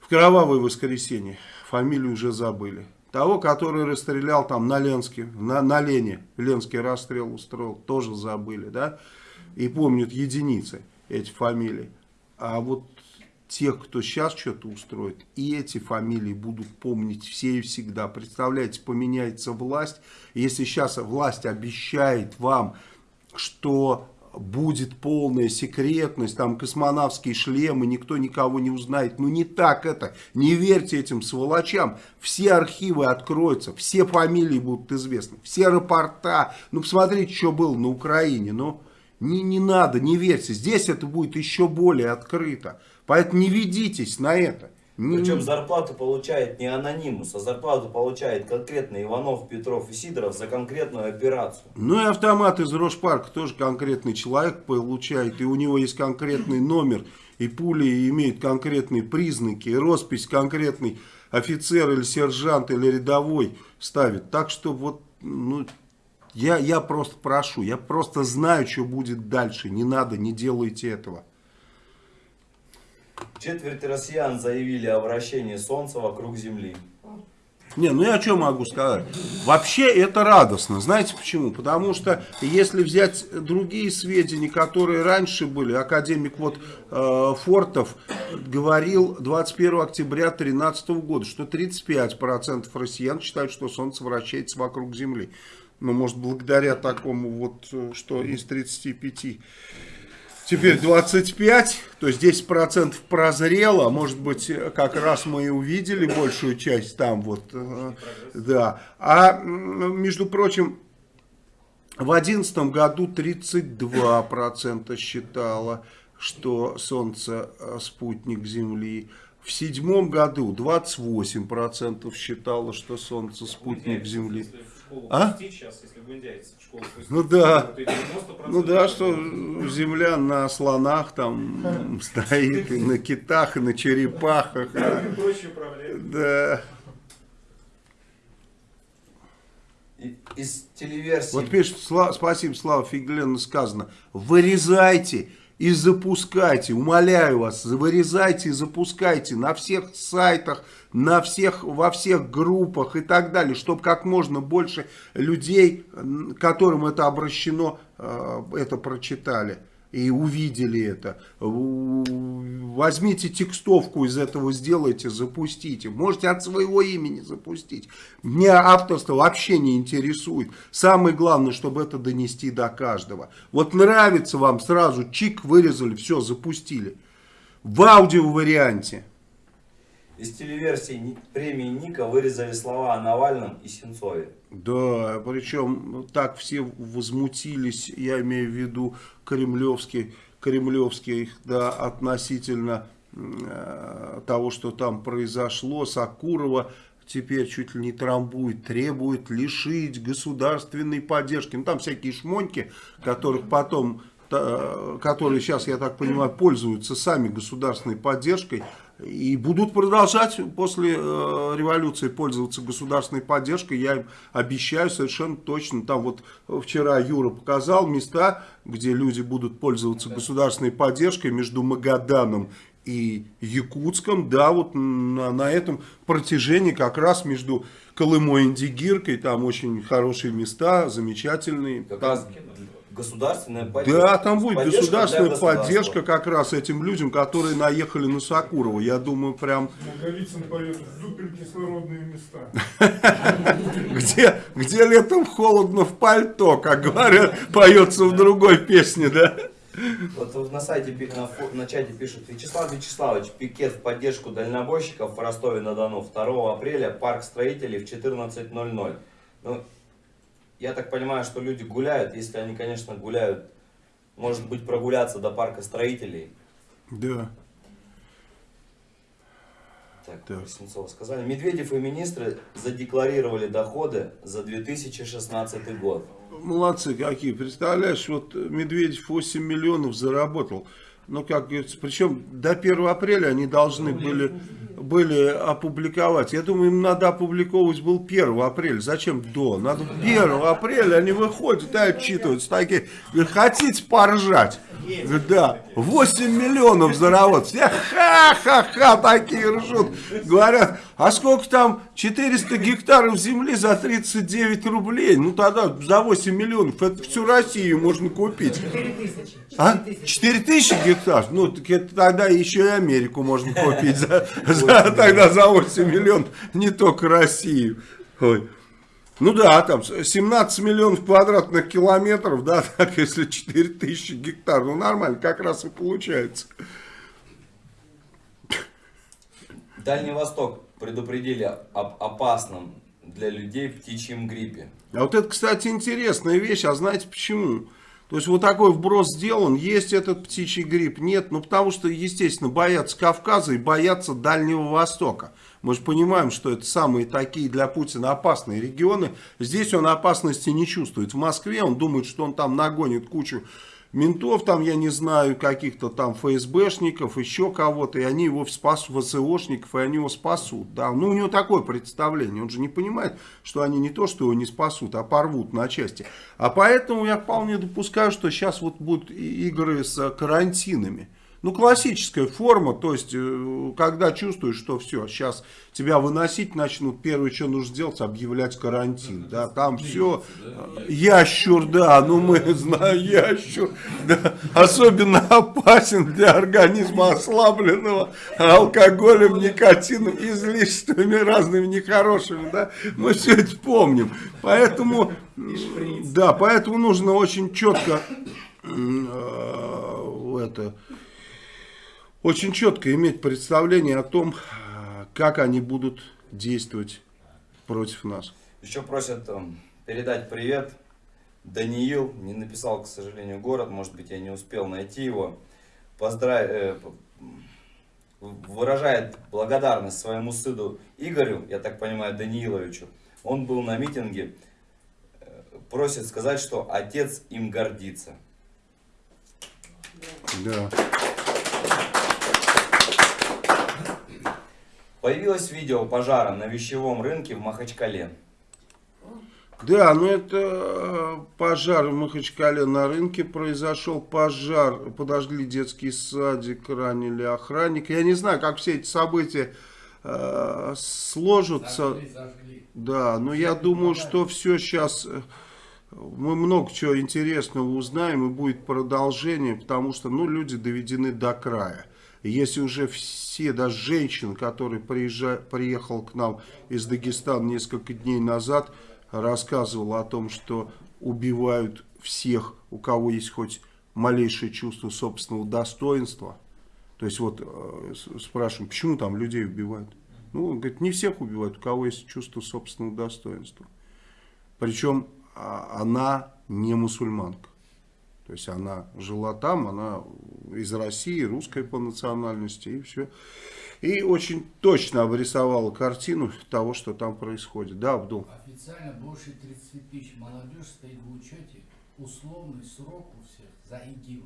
в кровавое воскресенье, фамилию уже забыли. Того, который расстрелял там на Ленске, на, на Лене, Ленский расстрел устроил, тоже забыли, да? И помнят единицы эти фамилии. А вот тех, кто сейчас что-то устроит, и эти фамилии будут помнить все и всегда. Представляете, поменяется власть. Если сейчас власть обещает вам, что будет полная секретность, там космонавские шлемы, никто никого не узнает. Ну не так это. Не верьте этим сволочам. Все архивы откроются, все фамилии будут известны, все рапорта. Ну посмотрите, что было на Украине. Ну не, не надо, не верьте. Здесь это будет еще более открыто. Поэтому не ведитесь на это. Причем зарплату получает не анонимус, а зарплату получает конкретно Иванов, Петров и Сидоров за конкретную операцию. Ну и автомат из Рошпарка тоже конкретный человек получает, и у него есть конкретный номер, и пули имеют конкретные признаки, и роспись конкретный офицер или сержант или рядовой ставит. Так что вот, ну, я, я просто прошу, я просто знаю, что будет дальше, не надо, не делайте этого. Четверть россиян заявили о вращении Солнца вокруг Земли. Не, ну я что могу сказать? Вообще это радостно. Знаете почему? Потому что если взять другие сведения, которые раньше были, академик вот э, Фортов говорил 21 октября 2013 года, что 35% россиян считают, что Солнце вращается вокруг Земли. Ну, может, благодаря такому вот, э, что из 35 Теперь 25, то есть 10% прозрело, может быть, как раз мы и увидели большую часть там вот, э, да. А, между прочим, в 2011 году 32% считало, что Солнце э, спутник Земли. В седьмом году 28% считало, что Солнце спутник Земли. А? сейчас, если Ну да. то и 90% Ну да, что земля на слонах там стоит, и на китах, и на черепахах. Да. Из телеверсии... Вот пишет, Сла- спасибо, Слава Фиглен, сказано, вырезайте и запускайте, умоляю вас, вырезайте и запускайте на всех сайтах, на всех, во всех группах и так далее, чтобы как можно больше людей, которым это обращено, э, это прочитали и увидели это. Возьмите текстовку из этого, сделайте, запустите. Можете от своего имени запустить. Меня авторство вообще не интересует. Самое главное, чтобы это донести до каждого. Вот нравится вам, сразу чик, вырезали, все, запустили. В аудио варианте. Из телеверсии премии Ника вырезали слова о Навальном и Сенцове. Да, причем так все возмутились, я имею в виду кремлевские, кремлевские, да, относительно э, того, что там произошло. Сакурова теперь чуть ли не трамбует, требует лишить государственной поддержки. Ну, там всякие шмоньки, которых потом, та- которые сейчас, я так понимаю, пользуются сами государственной поддержкой. И будут продолжать после э, революции пользоваться государственной поддержкой. Я им обещаю совершенно точно. Там вот вчера Юра показал места, где люди будут пользоваться государственной поддержкой между Магаданом и Якутском. Да, вот на, на этом протяжении как раз между Колымой и Индигиркой. Там очень хорошие места, замечательные. Как Там- раз государственная поддержка. да, там будет Поддержка государственная поддержка как раз этим людям, которые наехали на Сакурова. Я думаю, прям Наговицын поет «Зупин кислородные места». [laughs] где, где летом холодно в пальто, как говорят, поется в другой песне, да? Вот на сайте, на, на чате пишут, Вячеслав Вячеславович, пикет в поддержку дальнобойщиков в Ростове-на-Дону 2 апреля, парк строителей в 14.00. Ну, я так понимаю, что люди гуляют, если они, конечно, гуляют, может быть, прогуляться до парка строителей. Да. Так, Так. про Сенцова сказали. Медведев и министры задекларировали доходы за 2016 год. Молодцы какие. Представляешь, вот Медведев 8 миллионов заработал. Ну, как говорится, причем до 1 апреля они должны были, были опубликовать. Я думаю, им надо опубликовывать был 1 апреля. Зачем до? Надо 1 апреля они выходят и отчитываются. Такие, хотите поржать? Да, 8 миллионов заработать. Все ха-ха-ха такие ржут. Говорят, а сколько там 400 гектаров земли за 39 рублей? Ну тогда за 8 миллионов это всю Россию можно купить. 4 тысячи. А? 4 тысячи гектаров? Ну, так это тогда еще и Америку можно [laughs] купить за, за- тогда за 8 миллионов, не только Россию. Ой. Ну да, там 17 миллионов квадратных километров, да, [laughs] так если 4 тысячи гектаров, ну нормально, как раз и получается. Дальний Восток предупредили об опасном для людей птичьем гриппе. А вот это, кстати, интересная вещь, а знаете почему? То есть вот такой вброс сделан, есть этот птичий грипп, нет, ну потому что, естественно, боятся Кавказа и боятся Дальнего Востока. Мы же понимаем, что это самые такие для Путина опасные регионы. Здесь он опасности не чувствует. В Москве он думает, что он там нагонит кучу ментов, там, я не знаю, каких-то там ФСБшников, еще кого-то, и они его спасут, ВСОшников, и они его спасут. Да. Ну, у него такое представление, он же не понимает, что они не то, что его не спасут, а порвут на части. А поэтому я вполне допускаю, что сейчас вот будут игры с карантинами. Ну, классическая форма, то есть, э, когда чувствуешь, что все, сейчас тебя выносить начнут, первое, что нужно сделать, объявлять карантин, да, там все, ящур, да, ну мы [laughs] знаем, ящур, да, особенно опасен для организма ослабленного алкоголем, никотином, излишествами разными нехорошими, да, мы все это помним, поэтому, да, поэтому нужно очень четко э, это очень четко иметь представление о том, как они будут действовать против нас. Еще просят эм, передать привет. Даниил не написал, к сожалению, город, может быть, я не успел найти его. Поздравь, э, выражает благодарность своему сыну Игорю, я так понимаю, Данииловичу. Он был на митинге, э, просит сказать, что отец им гордится. Да. Появилось видео пожара на вещевом рынке в Махачкале. Да, ну это э, пожар в Махачкале на рынке произошел. Пожар, подожгли детский садик, ранили охранника. Я не знаю, как все эти события э, сложатся. Зажгли, зажгли. Да, но я думаю, что все сейчас... Мы много чего интересного узнаем и будет продолжение, потому что ну, люди доведены до края. Если уже все, даже женщина, которая приезжа, приехал к нам из Дагестана несколько дней назад, рассказывала о том, что убивают всех, у кого есть хоть малейшее чувство собственного достоинства. То есть вот э, спрашиваем, почему там людей убивают? Ну, он говорит, не всех убивают, у кого есть чувство собственного достоинства. Причем а, она не мусульманка. То есть она жила там, она из России, русская по национальности и все. И очень точно обрисовала картину того, что там происходит. Да, Абдул? Официально больше 30 тысяч молодежь стоит в учете. Условный срок у всех за ИГИЛ.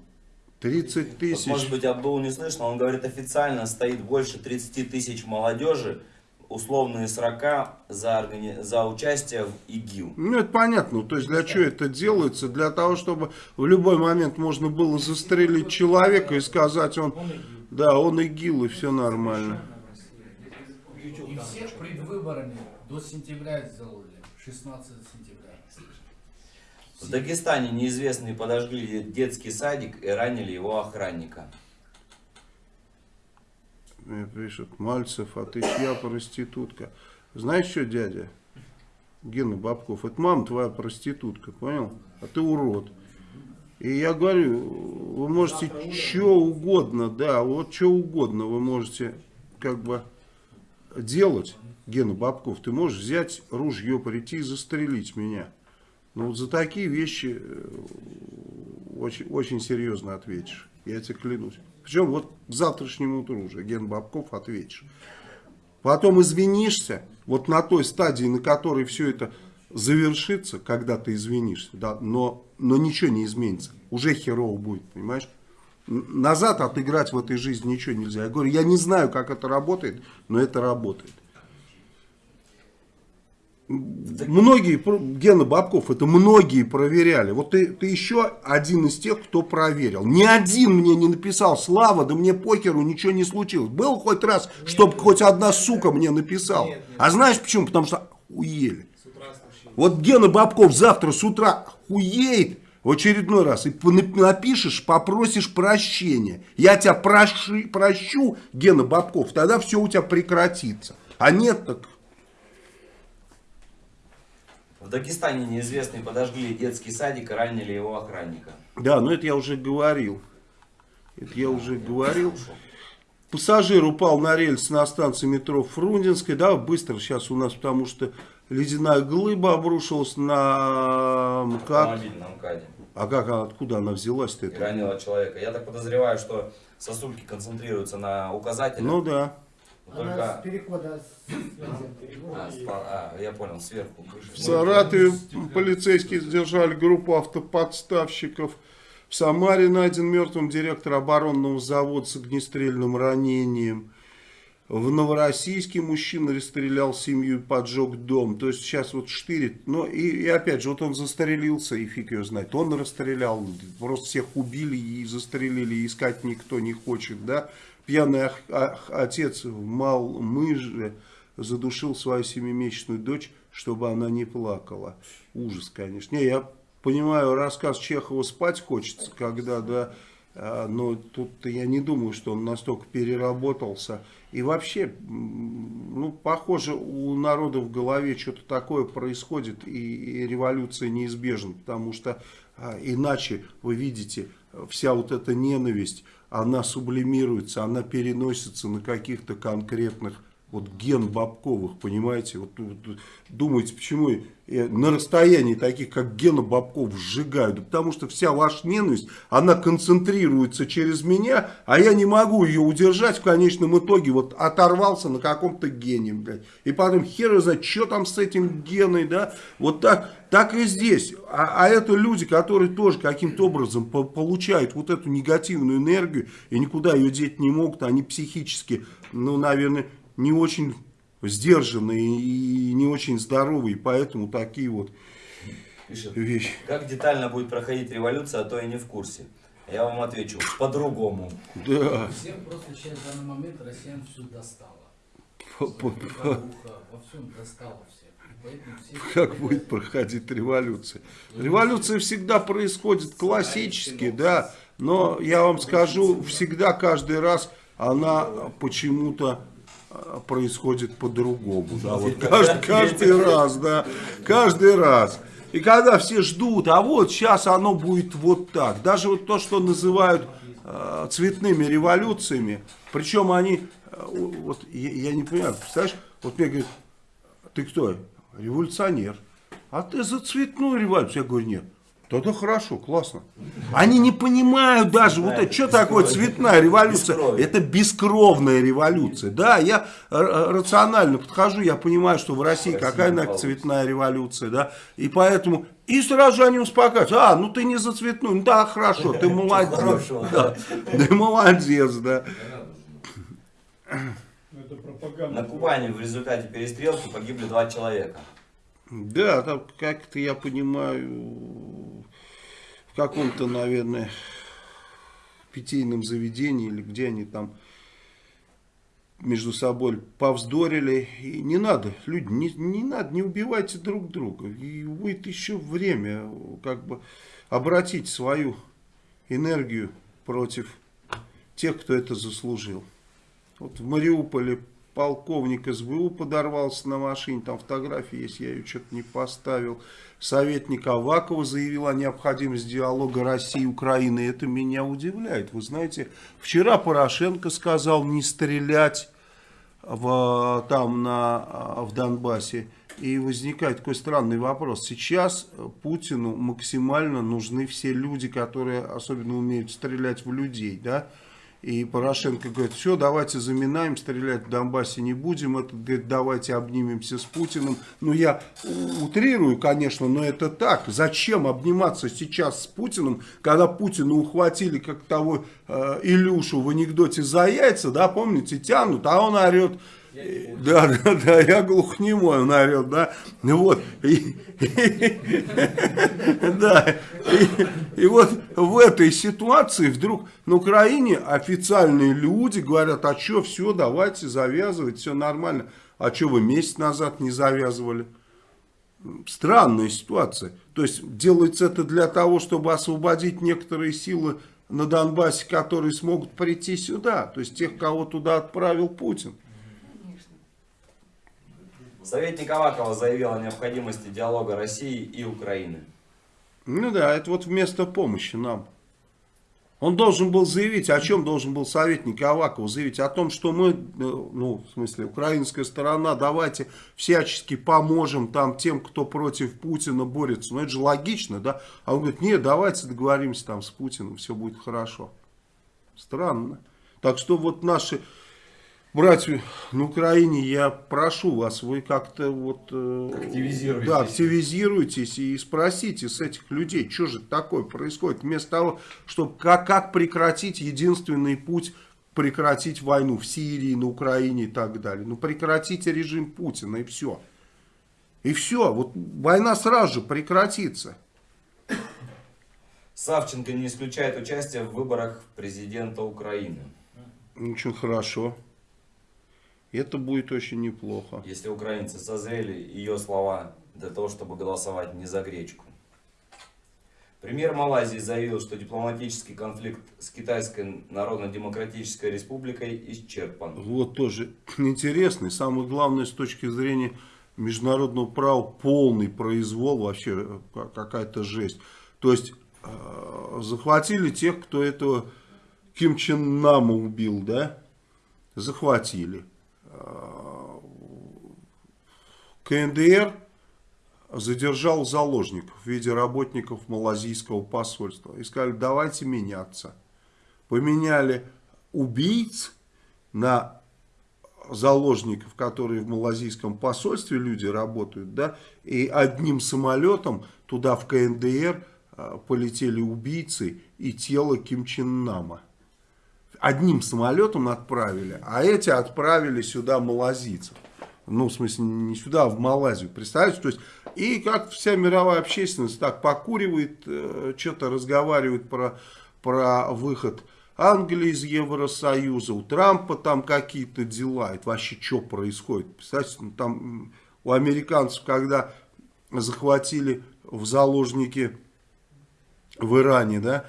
30 Вот, тысяч. может быть, Абдул не слышно, он говорит, официально стоит больше 30 тысяч молодежи, условные срока за, органи- за участие в ИГИЛ. Ну, это понятно. То есть, для чего это делается? Для того, чтобы в любой момент можно было застрелить человека и сказать, он, да, он ИГИЛ, и все нормально. И перед выборами до сентября сделали. 16 сентября. В Дагестане неизвестные подожгли детский садик и ранили его охранника. Мне пишет, Мальцев, а ты чья проститутка? Знаешь что, дядя? Гена Бабков, это мама твоя проститутка, понял? А ты урод. И я говорю, вы можете что угодно, да, вот что угодно вы можете как бы делать, Гена Бабков. Ты можешь взять ружье, прийти и застрелить меня. Но вот за такие вещи э, очень, очень серьезно ответишь. Я тебе клянусь. Причем вот к завтрашнему утру уже, Ген Бабков, ответишь. Потом извинишься, вот на той стадии, на которой все это завершится, когда ты извинишься, да, но, но ничего не изменится. Уже херово будет, понимаешь? Назад отыграть в этой жизни ничего нельзя. Я говорю, я не знаю, как это работает, но это работает. Многие, Гена Бабков, это многие проверяли. Вот ты, ты еще один из тех, кто проверил. Ни один мне не написал, Слава, да мне покеру, ничего не случилось. Был хоть раз, чтобы хоть одна сука мне написала. А знаешь почему? Потому что охуели. Вот Гена Бабков завтра с утра хуеет в очередной раз и напишешь, попросишь прощения. Я тебя проши- прощу, Гена Бабков, тогда все у тебя прекратится. А нет, так В Дагестане неизвестные подожгли детский садик и ранили его охранника. Да, но это я уже говорил. Это я уже говорил. Пассажир упал на рельс на станции метро Фрунзенской. Да, быстро сейчас у нас, потому что ледяная глыба обрушилась на МКАД. Автомобиль на МКАДе. А как, она- откуда она взялась-то? Ранила человека. Я так подозреваю, что сосульки концентрируются на указателе. Ну да. Она с только... перехода с... А, а, я понял, сверху. крыша. В Саратове полицейские задержали группу автоподставщиков. В Самаре найден мертвым директор оборонного завода с огнестрельным ранением. В Новороссийске мужчина расстрелял семью и поджег дом. То есть сейчас вот штырит. Но и, и опять же, вот он застрелился, и фиг ее знает. Он расстрелял, просто всех убили и застрелили, и искать никто не хочет, да. Пьяный отец в Малмыже задушил свою семимесячную дочь, чтобы она не плакала. Ужас, конечно. Не, я понимаю, рассказ Чехова спать хочется, когда, да, а, но тут я не думаю, что он настолько переработался. И вообще, ну, похоже, у народа в голове что-то такое происходит, и, и революция неизбежна, потому что а, иначе, вы видите, вся вот эта ненависть, она сублимируется, она переносится на каких-то конкретных вот ген Бабковых, понимаете, вот, вот думаете, почему на расстоянии таких, как Гена Бабков, сжигаю, да потому что вся ваша ненависть, она концентрируется через меня, а я не могу ее удержать в конечном итоге, вот оторвался на каком-то гене, блядь, и потом хер знает, что там с этим геной, да, вот так, так и здесь, а, а это люди, которые тоже каким-то образом по получают вот эту негативную энергию и никуда ее деть не могут, они психически, ну, наверное, не очень сдержанные и не очень здоровые, поэтому такие вот Пишет, вещи. как детально будет проходить революция, а то я не в курсе. Я вам отвечу, по-другому. Да. Всем просто сейчас в данный момент россиян все достало. По- по- по- во всем достало всех. И поэтому все [laughs] Как будет проходить революция? Революция всегда происходит классически, да, но я вам скажу, всегда, каждый раз она почему-то происходит по-другому, да, вот каждый, [laughs] каждый раз, да, каждый раз. И когда все ждут, а вот сейчас оно будет вот так, даже вот то, что называют э, цветными революциями, причем они, э, вот я, я не понимаю, представляешь, вот мне говорят, ты кто? Революционер. А ты за цветную революцию? Я говорю, нет. Тогда хорошо, классно. Они не понимают даже, вот это, что такое цветная революция? Бескровие. Это бескровная революция. Да, я э, э, рационально подхожу, я понимаю, что в России какая получится. цветная революция, да, и поэтому, и сразу же они успокаиваются, а, ну ты не за цветную, ну да, хорошо, ты [laughs] молодец, да, ты молодец, да. Это пропаганда. На Кубани в результате перестрелки погибли два человека. Да, там как-то я понимаю, в каком-то, наверное, питейном заведении или где они там между собой повздорили. И не надо, люди, не, не надо, не убивайте друг друга. И будет еще время как бы обратить свою энергию против тех, кто это заслужил. Вот в Мариуполе полковник СБУ подорвался на машине, там фотографии есть, я ее что-то не поставил. Советник Авакова заявил о необходимости диалога России и Украины. Это меня удивляет. Вы знаете, вчера Порошенко сказал не стрелять в, там на, в Донбассе. И возникает такой странный вопрос. Сейчас Путину максимально нужны все люди, которые особенно умеют стрелять в людей, да? И Порошенко говорит, все, давайте заминаем, стрелять в Донбассе не будем. Этот говорит, давайте обнимемся с Путиным. Ну, я утрирую, конечно, но это так. Зачем обниматься сейчас с Путиным, когда Путина ухватили, как того э, Илюшу в анекдоте за яйца, да, помните, тянут, а он орет, да, да, да, я глухнемой, он орет, да, ну вот, и, да, и, и вот в этой ситуации вдруг на Украине официальные люди говорят, а что, все, давайте завязывать, все нормально. А что вы месяц назад не завязывали? Странная ситуация. То есть делается это для того, чтобы освободить некоторые силы на Донбассе, которые смогут прийти сюда. То есть тех, кого туда отправил Путин. Советник Авакова заявил о необходимости диалога России и Украины. Ну да, это вот вместо помощи нам. Он должен был заявить, о чем должен был советник Аваков заявить? О том, что мы, э, ну, в смысле, украинская сторона, давайте всячески поможем там тем, кто против Путина борется. Ну, это же логично, да? А он говорит, нет, давайте договоримся там с Путиным, все будет хорошо. Странно. Так что вот наши братья на Украине, я прошу вас, вы как-то вот... э, Активизируйтесь. Да, активизируйтесь и спросите с этих людей, что же такое происходит. Вместо того, чтобы как, как прекратить единственный путь прекратить войну в Сирии, на Украине и так далее. Ну, прекратите режим Путина и все. И все, вот война сразу же прекратится. Савченко не исключает участие в выборах президента Украины. Очень хорошо. Это будет очень неплохо. Если украинцы созрели ее слова для того, чтобы голосовать не за гречку. Премьер Малайзии заявил, что дипломатический конфликт с Китайской Народно-Демократической Республикой исчерпан. Вот тоже [clears throat] интересный. Самое главное с точки зрения международного права полный произвол, вообще э, какая-то жесть. То есть э, захватили тех, кто этого Ким Чен Нама убил, да? Захватили. Э, КНДР задержал заложников в виде работников малазийского посольства. И сказали, давайте меняться. Поменяли убийц на заложников, которые в малазийском посольстве люди работают, да, и одним самолетом туда в КНДР а, полетели убийцы и тело Ким Чен Нама. Одним самолетом отправили, а эти отправили сюда малазийцев. Ну, в смысле, не сюда, а в Малайзию. Представляете? То есть, и как вся мировая общественность так покуривает, э, что-то разговаривает про, про выход Англии из Евросоюза, у Трампа там какие-то дела. Это вообще что происходит? Представляете, ну, там у американцев, когда захватили в заложники в Иране, да,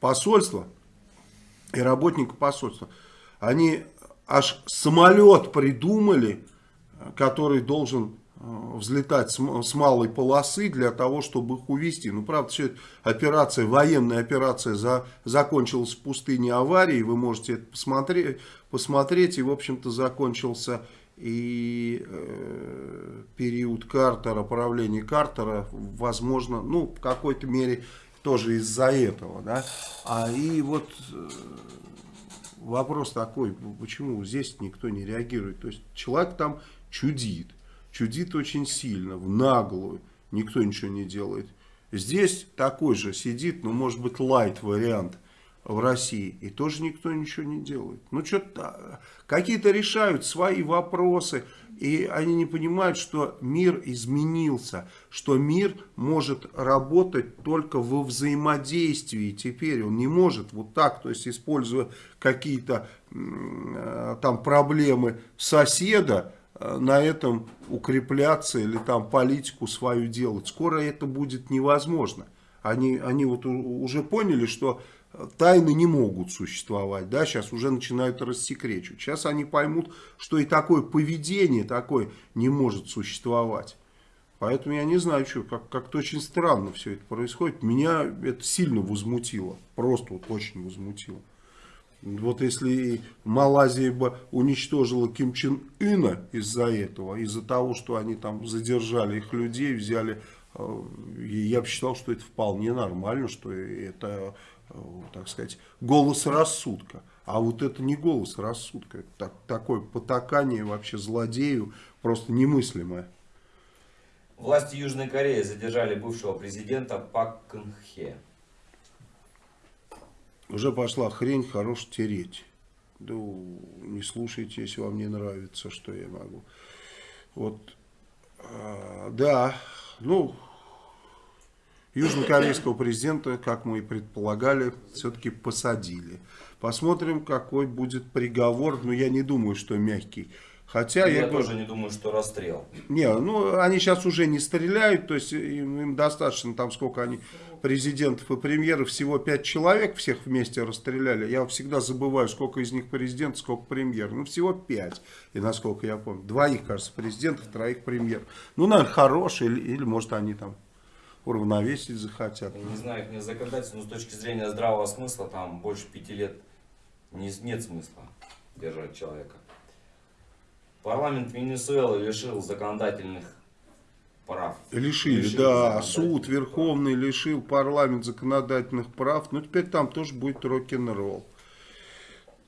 посольство и работника посольства, они аж самолет придумали, который должен э, взлетать с малой полосы для того, чтобы их увезти. Ну, правда, все это операция, военная операция за, закончилась в пустыне аварии, вы можете это посмотреть, посмотреть. И, в общем-то, закончился и э, период Картера, правления Картера, возможно, ну, в какой-то мере тоже из-за этого, да. А и вот э, вопрос такой, почему здесь никто не реагирует? То есть человек там чудит, чудит очень сильно, в наглую, никто ничего не делает. Здесь такой же сидит, ну, может быть, лайт вариант в России, и тоже никто ничего не делает. Ну, что-то какие-то решают свои вопросы, и они не понимают, что мир изменился, что мир может работать только во взаимодействии. Теперь он не может вот так, то есть используя какие-то э, там проблемы соседа, э, на этом укрепляться или там политику свою делать. Скоро это будет невозможно. Они, они вот уже поняли, что тайны не могут существовать, да, сейчас уже начинают рассекречивать. Сейчас они поймут, что и такое поведение такое не может существовать. Поэтому я не знаю, что, как- как-то очень странно все это происходит. Меня это сильно возмутило, просто вот очень возмутило. Вот если Малайзия бы уничтожила Ким Чен Ына из-за этого, из-за того, что они там задержали их людей, взяли, э, я бы считал, что это вполне нормально, что это так сказать, голос рассудка. А вот это не голос рассудка, это так, такое потакание вообще злодею просто немыслимое. Власти Южной Кореи задержали бывшего президента Пак Кын Хе. Уже пошла хрень, хорош тереть. Да не слушайте, если вам не нравится, что я могу. Вот, а, да, ну, Южнокорейского президента, как мы и предполагали, все-таки посадили. Посмотрим, какой будет приговор. Но я не думаю, что мягкий. Хотя я, я тоже говорю, не думаю, что расстрел. не, ну они сейчас уже не стреляют, то есть им, им достаточно там сколько они президентов и премьеров, всего пять человек всех вместе расстреляли. Я всегда забываю, сколько из них президент, сколько премьер. Ну всего пять, и насколько я помню. Двоих, кажется, президентов, троих премьер. Ну, наверное, хорошие, или, или может они там уравновесить захотят. Я не знаю, их не законодательство, но с точки зрения здравого смысла, там больше пяти лет не, нет смысла держать человека. Парламент Венесуэлы лишил законодательных прав. Лишили, Лишили да, суд прав. верховный лишил парламент законодательных прав, ну теперь там тоже будет рок-н-ролл.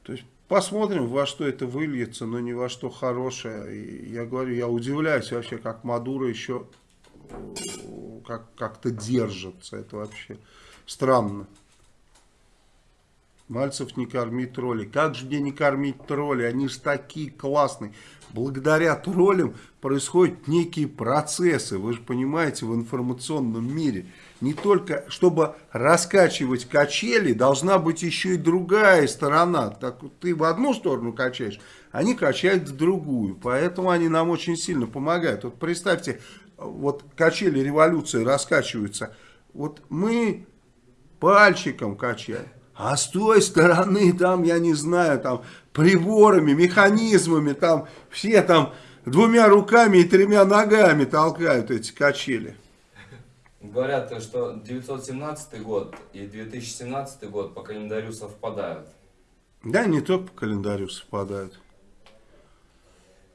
То есть посмотрим, во что это выльется, но не во что хорошее. И я говорю, я удивляюсь вообще, как Мадуро еще как- как-то держится. Это вообще странно. Мальцев не корми троллей. Как же мне не кормить троллей? Они же такие классные. Благодаря троллям происходят некие процессы, вы же понимаете, в информационном мире. Не только, чтобы раскачивать качели, должна быть еще и другая сторона. Так ты в одну сторону качаешь, они качают в другую. Поэтому они нам очень сильно помогают. Вот представьте, вот качели революции раскачиваются. Вот мы пальчиком качаем. А с той стороны, там, я не знаю, там, приборами, механизмами, там, все там двумя руками и тремя ногами толкают эти качели. Говорят, что 917 год и 2017 год по календарю совпадают. Да, не только по календарю совпадают.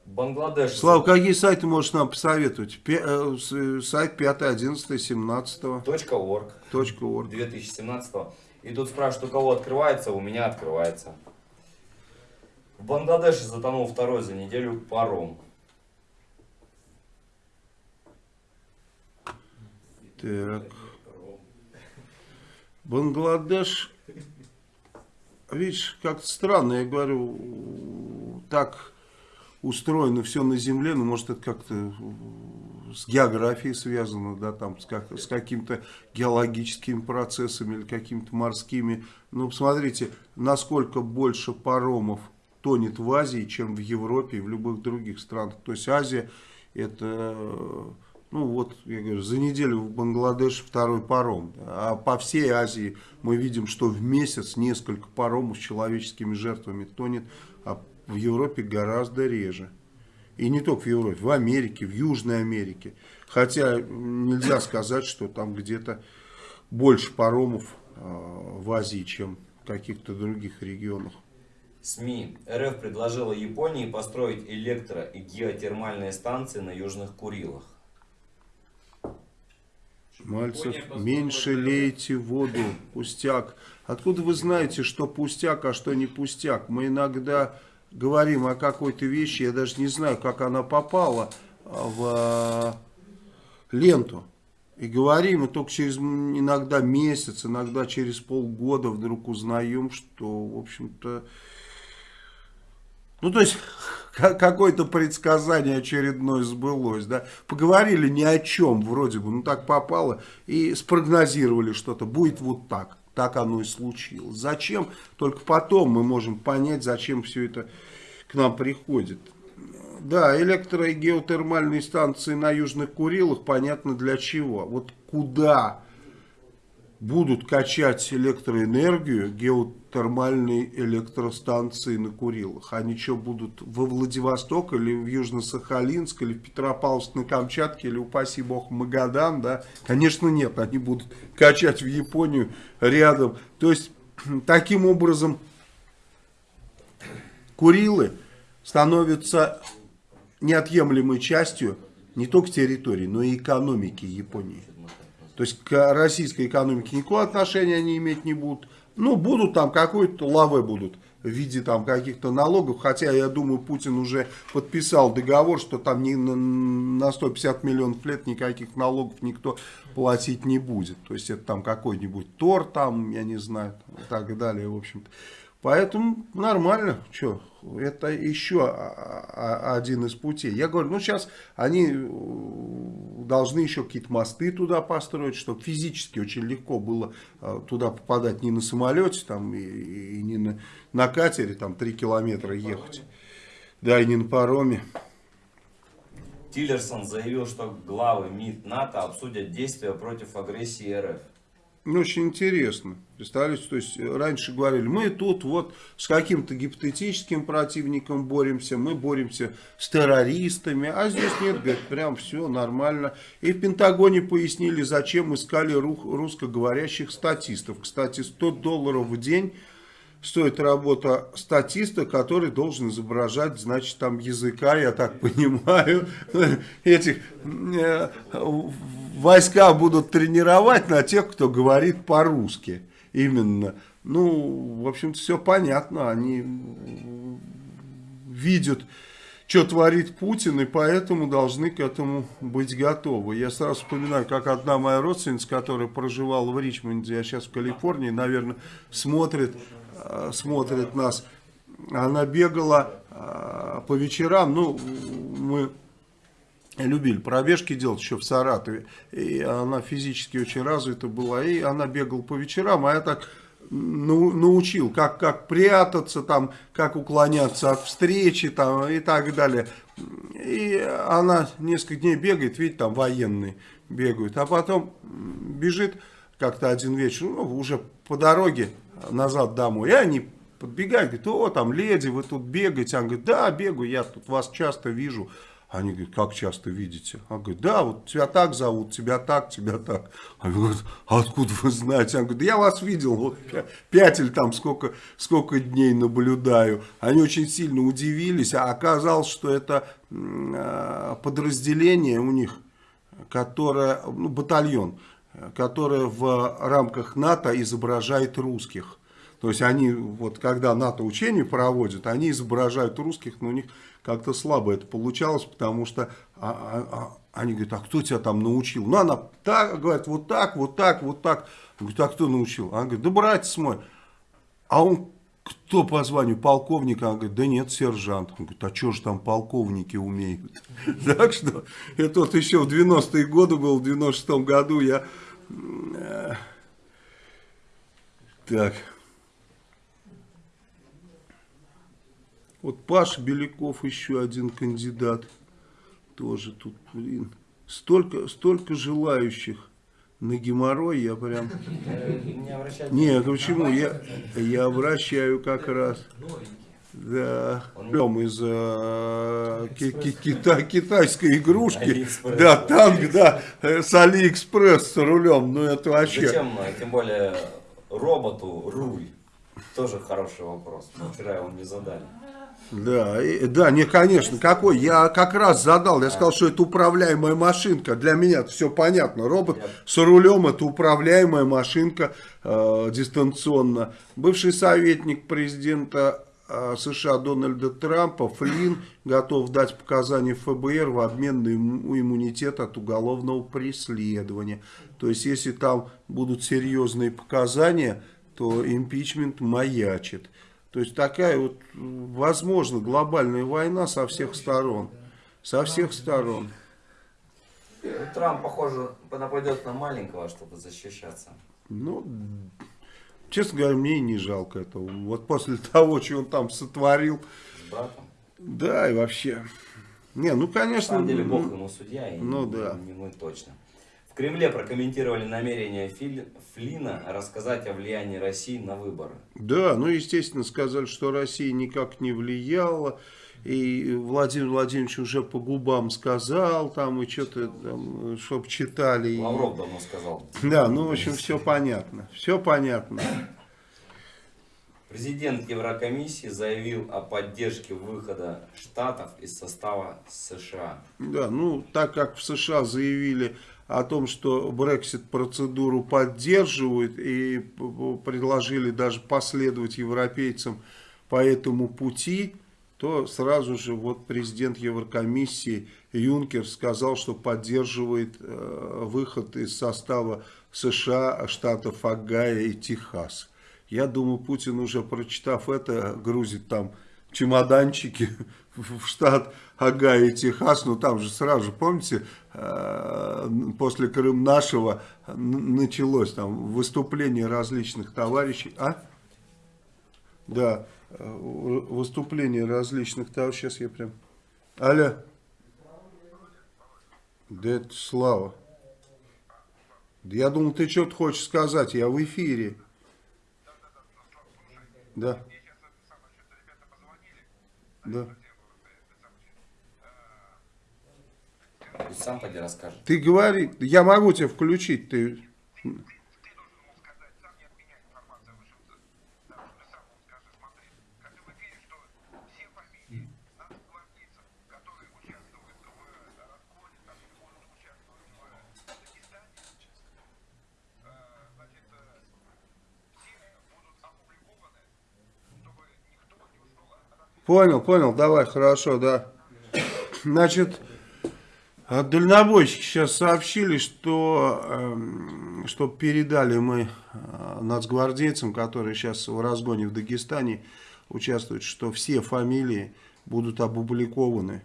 Бангладеш... Слава, какие сайты можешь нам посоветовать? Пе- э, э, сайт 5, 11, 17 .org орг. 2017 И тут спрашивают, у кого открывается, у меня открывается. В Бангладеше затонул второй за неделю паром. Так. Бангладеш. Видишь, как-то странно, я говорю, так устроено все на земле, ну, может, это как-то э, с географией связано, да, там, с, как, с какими-то геологическими процессами или какими-то морскими. Ну, посмотрите, насколько больше паромов тонет в Азии, чем в Европе и в любых других странах. То есть Азия это, э, ну вот, я говорю, за неделю в Бангладеш второй паром. да. А по всей Азии мы видим, что в месяц несколько паромов с человеческими жертвами тонет, а в Европе гораздо реже. И не только в Европе, в Америке, в Южной Америке. Хотя нельзя сказать, что там где-то больше паромов э, в Азии, чем в каких-то других регионах. СМИ. РФ предложила Японии построить электро- и геотермальные станции на Южных Курилах. Мальцев, меньше лейте воду, пустяк. Откуда вы знаете, что пустяк, а что не пустяк? Мы иногда говорим о какой-то вещи, я даже не знаю, как она попала а, в а, ленту. И говорим, и только через иногда месяц, иногда через полгода вдруг узнаем, что, в общем-то, ну, то есть, [laughs] ка- какое-то предсказание очередное сбылось, да. Поговорили ни о чем, вроде бы, ну, так попало, и спрогнозировали что-то, будет вот так. Так оно и случилось. Зачем? Только потом мы можем понять, зачем все это к нам приходит. Да, электро- и геотермальные станции на Южных Курилах, понятно для чего. Вот куда будут качать электроэнергию геотермальные электростанции на Курилах. Они что, будут во Владивосток или в Южно-Сахалинск, или в Петропавловск на Камчатке, или, упаси бог, Магадан, да? Конечно, нет, они будут качать в Японию рядом. То есть, [clears throat] таким образом, Курилы становятся неотъемлемой частью не только территории, но и экономики Японии. То есть к российской экономике никакого отношения они иметь не будут. Ну, будут там какой-то лавы будут в виде там каких-то налогов. Хотя, я думаю, Путин уже подписал договор, что там ни на, на 150 миллионов лет никаких налогов никто платить не будет. То есть, это там какой-нибудь Тор, там, я не знаю, и так далее, в общем-то. Поэтому нормально, что, это еще один из путей. Я говорю, ну сейчас они э, должны еще какие-то мосты туда построить, чтобы физически очень легко было э, туда попадать не на самолете там, и, и не на, на катере, там 3 километра ехать. Да, и не на пароме. Тиллерсон заявил, что главы МИД НАТО обсудят действия против агрессии РФ. Очень интересно. Представляете, то есть э, раньше говорили, мы тут вот с каким-то гипотетическим противником боремся, мы боремся с террористами, а здесь нет, говорит, прям все нормально. И в Пентагоне пояснили, зачем искали ру- русскоговорящих статистов. Кстати, 100 долларов в день стоит работа статиста, который должен изображать, значит, там языка, я так [laughs] понимаю, этих э, войска будут тренировать на тех, кто говорит по-русски. Именно. Ну, в общем-то, все понятно. Они видят, что творит Путин, и поэтому должны к этому быть готовы. Я сразу вспоминаю, как одна моя родственница, которая проживала в Ричмонде, а сейчас в Калифорнии, наверное, смотрит, смотрит нас. Она бегала э, по вечерам, ну, мы любили пробежки делать еще в Саратове. И она физически очень развита была. И она бегала по вечерам, а я так ну, научил, как, как прятаться, там, как уклоняться от встречи там, и так далее. И она несколько дней бегает, видите, там военные бегают. А потом бежит как-то один вечер, ну, уже по дороге назад домой. И они подбегают, говорят, о, там леди, вы тут бегаете. Она говорит, да, бегаю, я тут вас часто вижу. Они говорят, как часто видите? Он говорит, да, вот тебя так зовут, тебя так, тебя так. Они говорят, а откуда вы знаете? Он говорит, я вас видел, вот пя- пять или там сколько, сколько дней наблюдаю. Они очень сильно удивились, а оказалось, что это а, подразделение у них, которое, ну, батальон, которое в рамках НАТО изображает русских. То есть они, вот когда НАТО учения проводят, они изображают русских, но у них как-то слабо это получалось, потому что а, а, а, они говорят, а кто тебя там научил? Ну, она так, говорит, вот так, вот так, вот так. Говорит, а кто научил? Она говорит, да братец мой. А он кто по званию полковника? Он говорит, да нет, сержант. Он говорит, а что же там полковники умеют? [laughs] Так что, это вот еще в 90-е годы был, в 96-м году я... Так. Вот Паша Беляков еще один кандидат. Тоже тут, блин. Столько, столько желающих на геморрой, я прям... Э, Не почему? Я, я обращаю как раз. Да. Прям из э, ки- ки- кита- китайской игрушки. Да, танк, да, э, с Алиэкспресс с рулем. Ну это вообще. Зачем, э, тем более, роботу руль? Тоже хороший вопрос. Мы вчера его не задали. Да, и- да, не, конечно, какой. Я как раз задал, я сказал, что это управляемая машинка. Для меня это все понятно. Робот с рулем это управляемая машинка э, дистанционно. Бывший советник президента США Дональда Трампа Флинн готов дать показания ФБР в обмен на имму- иммунитет от уголовного преследования. То есть, если там будут серьезные показания, то импичмент маячит. То есть такая вот, возможно, глобальная война со всех сторон. Со всех сторон. Ну, Трамп, похоже, нападет на маленького, чтобы защищаться. Ну, честно говоря, мне и не жалко этого. Вот после [laughs] того, что он там сотворил. С братом. Да, и вообще. Не, ну, На конечно. самом деле, Бог ему судья, и ну не- да. не мы точно. В Кремле прокомментировали намерение Фили- Флина рассказать о влиянии России на выборы. Да, ну, естественно, сказали, что Россия никак не влияла. И Владимир Владимирович уже по губам сказал, там, и что-то там, чтоб читали. и- Лавров давно сказал. Да, ну, в общем, все понятно. Все понятно. Президент Еврокомиссии заявил о поддержке выхода Штатов из состава США. Да, ну, так как в США заявили о том, что Брексит процедуру поддерживают и предложили даже последовать европейцам по этому пути, то сразу же вот президент Еврокомиссии Юнкер сказал, что поддерживает э, выход из состава США, штатов Агая и Техас. Я думаю, Путин уже прочитав это, грузит там чемоданчики [laughs] в штат Агая и Техас, ну там же сразу помните, э, после Крым нашего началось там выступление различных товарищей, а? Да, э, выступление различных товарищей, сейчас я прям, алло, да это Слава, Да я думал, ты что-то хочешь сказать, я в эфире. Да. Да. Сам поди расскажет. Ты говори, я могу тебя включить, ты... Понял, понял, давай, хорошо, да. Значит, а дальнобойщики сейчас сообщили, что, эм, что передали мы э, нацгвардейцам, которые сейчас в разгоне в Дагестане участвуют, что все фамилии будут опубликованы.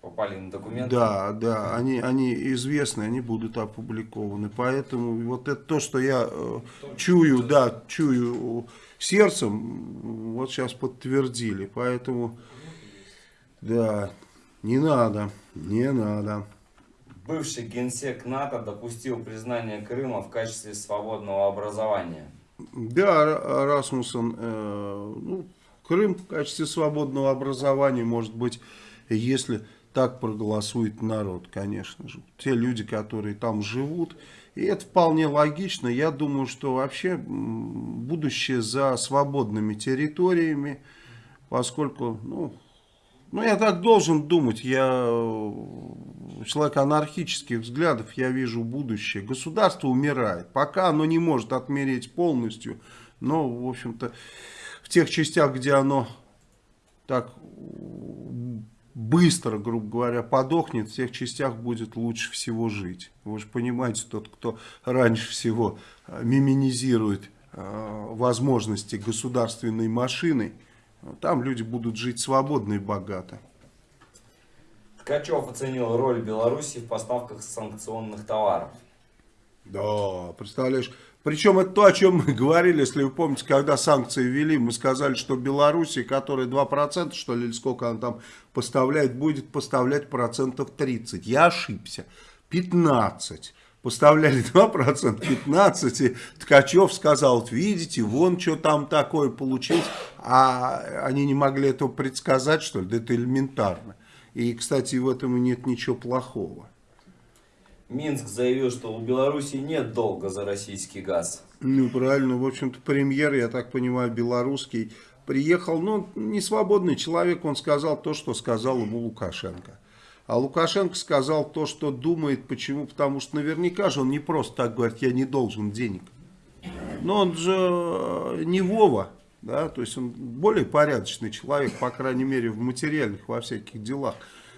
Попали на документы. Да, да, они, они известны, они будут опубликованы. Поэтому вот это то, что я э, чую, да, чую сердцем, вот сейчас подтвердили. Поэтому, да, не надо, не надо. Бывший генсек НАТО допустил признание Крыма в качестве свободного образования. Да, Ра- Расмуссен, э, ну, Крым в качестве свободного образования, может быть, если так проголосует народ, конечно же. Те люди, которые там живут. И это вполне логично. Я думаю, что вообще будущее за свободными территориями, поскольку, ну, ну, я так должен думать, я э, человек анархических взглядов, я вижу будущее. Государство умирает, пока оно не может отмереть полностью, но, в общем-то, в тех частях, где оно так быстро, грубо говоря, подохнет, в тех частях будет лучше всего жить. Вы же понимаете, тот, кто раньше всего э, миминизирует э, возможности государственной машины, там люди будут жить свободно и богато. Ткачев оценил роль Беларуси в поставках санкционных товаров. Да, представляешь. Причем это то, о чем мы говорили, если вы помните, когда санкции ввели, мы сказали, что Беларуси, которая 2%, что ли, или сколько она там поставляет, будет поставлять процентов 30. Я ошибся. 15. Поставляли 2%, 15. И Ткачев сказал, видите, вон что там такое получить. А они не могли этого предсказать, что ли? Да это элементарно. И, кстати, в этом нет ничего плохого. Минск заявил, что у Беларуси нет долга за российский газ. Ну, правильно. В общем-то, премьер, я так понимаю, белорусский, приехал, ну, не свободный человек, он сказал то, что сказал ему Лукашенко. А Лукашенко сказал то, что думает. Почему? Потому что наверняка же он не просто так говорит, я не должен денег. Но он же э, не Вова, да, то есть он более порядочный человек, по крайней мере, в материальных, во всяких делах.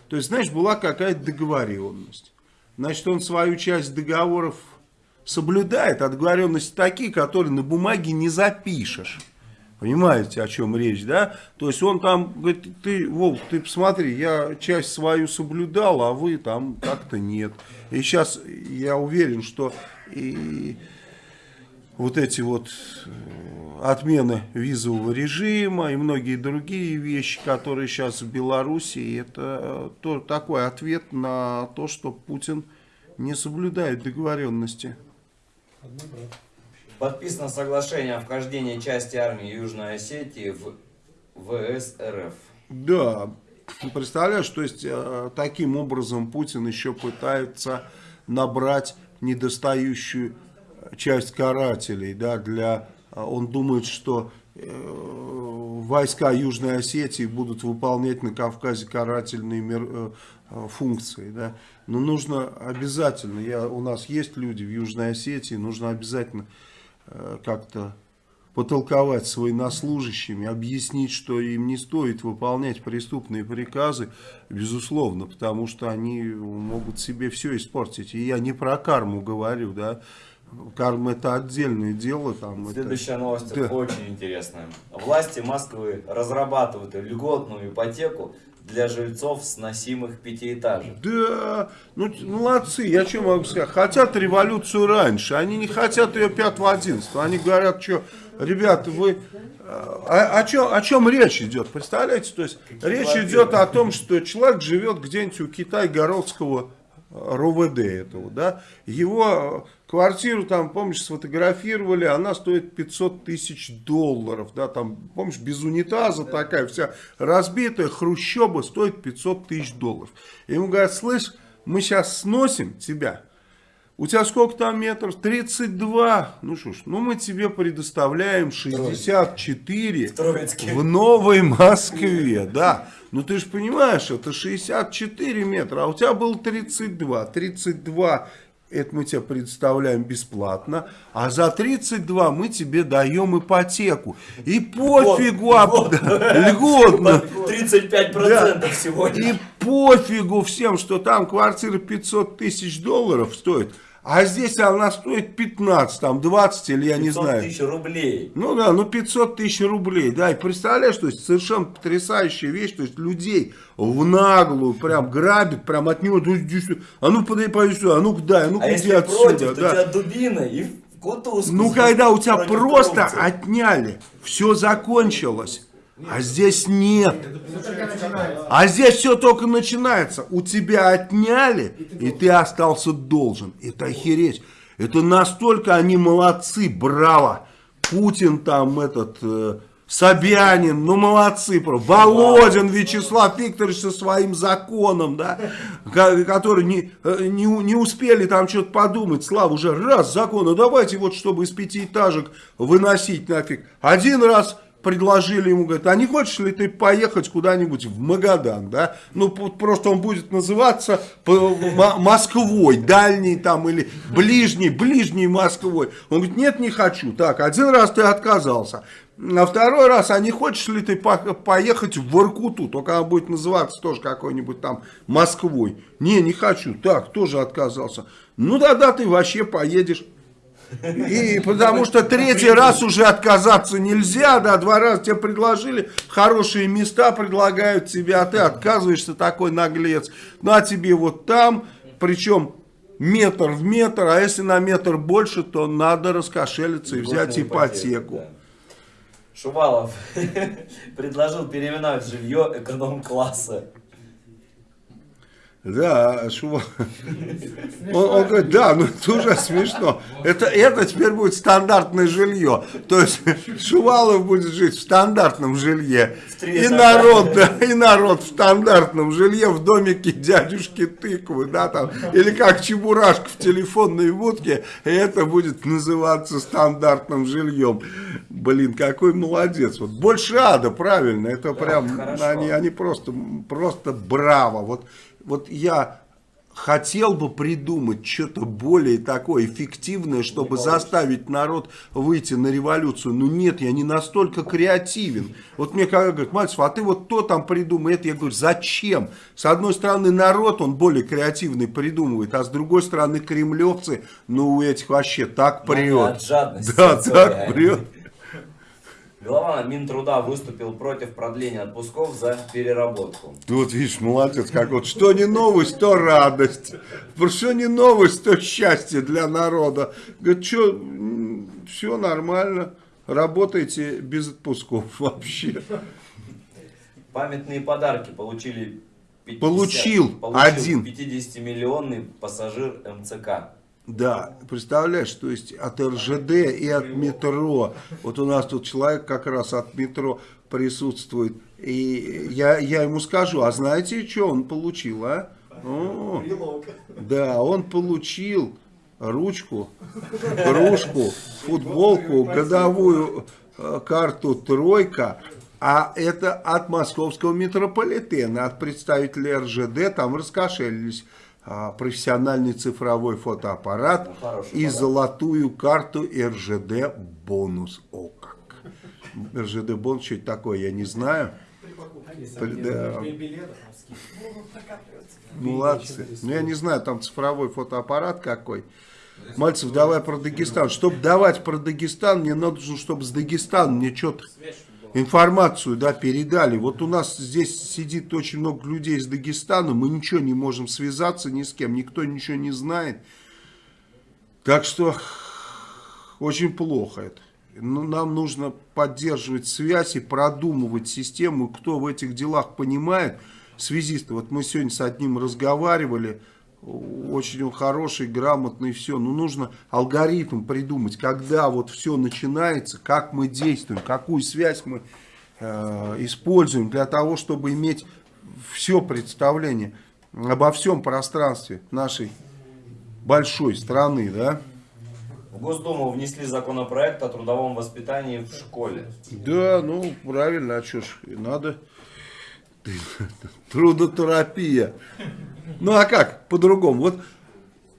То есть, знаешь, была какая-то договоренность. Значит, он свою часть договоров соблюдает, а договоренности такие, которые на бумаге не запишешь. Понимаете, о чем речь, да? То есть он там говорит, ты, Волк, ты посмотри, я часть свою соблюдал, а вы там как-то нет. И сейчас я уверен, что и вот эти вот э, отмены визового режима и многие другие вещи, которые сейчас в Беларуси, это то, такой ответ на то, что Путин не соблюдает договоренности. Подписано соглашение о вхождении части армии Южной Осетии в ВС РФ. Да, представляешь, то есть э, таким образом Путин еще пытается набрать недостающую часть карателей, да, для, он думает, что э, войска Южной Осетии будут выполнять на Кавказе карательные мер, э, э, функции, да, но нужно обязательно, я, у нас есть люди в Южной Осетии, нужно обязательно э, как-то потолковать с военнослужащими, объяснить, что им не стоит выполнять преступные приказы, безусловно, потому что они могут себе все испортить. И я не про карму говорю, да, карма это отдельное дело. Там, Следующая это... новость да. очень интересная. Власти Москвы разрабатывают льготную ипотеку для жильцов сносимых пятиэтажек. Да, ну молодцы, я что могу сказать, хотят революцию раньше, они не хотят ее 5-11, они говорят, что, ребята, вы, о, о, чем, о чем речь идет, представляете, то есть речь идет о том, что человек живет где-нибудь у Китай-Городского РОВД этого, да, его квартиру там, помнишь, сфотографировали, она стоит 500 тысяч долларов, да, там, помнишь, без унитаза такая вся разбитая, хрущоба стоит 500 тысяч долларов. И ему говорят, слышь, мы сейчас сносим тебя, у тебя сколько там метров? 32. Ну что ж, ну мы тебе предоставляем 64 Троицкий. в Новой Москве, да. Ну ты же понимаешь, это 64 метра, а у тебя было 32. 32 это мы тебе предоставляем бесплатно, а за 32 мы тебе даем ипотеку. И пофигу, об- [laughs] льготно. 35% Да. сегодня. И пофигу всем, что там квартира 500 тысяч долларов стоит, а здесь она стоит 15, там 20 или я не 500 знаю. тысяч рублей. Ну да, ну 500 тысяч рублей, да, и представляешь, то есть совершенно потрясающая вещь, то есть людей в наглую прям грабят, прям от него, ну, а ну подай, подай сюда, а ну дай, а ну А иди отсюда, против, то да. тебя дубина и в кутузку. Ну, когда у тебя просто коррупции. отняли, все закончилось, а здесь нет. А здесь все только начинается. У тебя отняли, и ты остался должен. Это охереть. Это настолько они молодцы, браво. Путин там этот, э, Собянин, ну молодцы. Володин Вячеслав Викторович со своим законом, да, ко- которые не, э, не, не успели там что-то подумать, Слава, уже раз закон, ну давайте вот, чтобы из пятиэтажек выносить нафиг. Один раз предложили ему, говорят, а не хочешь ли ты поехать куда-нибудь в Магадан, да? Ну, просто он будет называться Москвой, дальний там или ближний, ближний Москвой. Он говорит, нет, не хочу. Так, один раз ты отказался. А второй раз, а не хочешь ли ты по- поехать в Воркуту? Только она будет называться тоже какой-нибудь там Москвой. Не, не хочу. Так, тоже отказался. Ну, тогда ты вообще поедешь. И потому что третий раз уже отказаться нельзя, да, два раза тебе предложили, хорошие места предлагают тебе, а ты отказываешься, такой наглец. Ну, а тебе вот там, причем метр в метр, а если на метр больше, то надо раскошелиться и взять Льготную ипотеку. да. Шувалов [laughs] предложил переименовать жилье эконом-класса. Да, Шува- Он, он говорит, да, ну это уже смешно. Это, это теперь будет стандартное жилье. То есть Шувалов будет жить в стандартном жилье. И народ, да, и народ в стандартном жилье в домике дядюшки тыквы, да, там. Или как чебурашка в телефонной будке. И это будет называться стандартным жильем. Блин, какой молодец. Вот больше ада, правильно. Это прям, хорошо. они, они просто, просто браво. Вот, вот я хотел бы придумать что-то более такое эффективное, чтобы заставить народ выйти на революцию. Но нет, я не настолько креативен. Вот мне когда говорят, Мальцев, а ты вот то там придумай, это я говорю, зачем? С одной стороны народ, он более креативный придумывает, а с другой стороны кремлевцы, ну у этих вообще так Ну, прет. Да, так прет. Глава Минтруда выступил против продления отпусков за переработку. Ты вот видишь, молодец, как вот что не новость, то радость. Что не новость, то счастье для народа. Говорит, что, все нормально, работайте без отпусков [laughs] вообще. Памятные подарки получили 50 Получил получил один. 50-миллионный пассажир МЦК. Да, представляешь, то есть от РЖД и от метро. Вот у нас тут человек как раз от метро присутствует. И я, я ему скажу, а знаете, что он получил, а? О, да, он получил ручку, кружку, футболку, годовую э, карту «Тройка», а это от московского метрополитена, от представителей РЖД, там раскошелились. А, профессиональный цифровой фотоаппарат Ну, хороший и подарок. золотую карту РЖД бонус. О как! РЖД бонус, что это такое, я не знаю. Да. Молодцы. Ну, я не знаю, там цифровой фотоаппарат какой. Мальцев, давай про Дагестан. Чтобы давать про Дагестан, мне нужно, чтобы с Дагестана мне что-то информацию да, передали. Вот у нас здесь сидит очень много людей из Дагестана, мы ничего не можем связаться ни с кем, никто ничего не знает. Так что очень плохо это. Ну, нам нужно поддерживать связь и продумывать систему, кто в этих делах понимает. Связисты, вот мы сегодня с одним разговаривали, очень он хороший, грамотный, все. Но нужно алгоритм придумать, когда вот все начинается, как мы действуем, какую связь мы э, используем для того, чтобы иметь все представление обо всем пространстве нашей большой страны, да? В Госдуму внесли законопроект о трудовом воспитании в школе. Да, ну правильно, а что ж, и надо [laughs] трудотерапия. Ну а как по-другому? Вот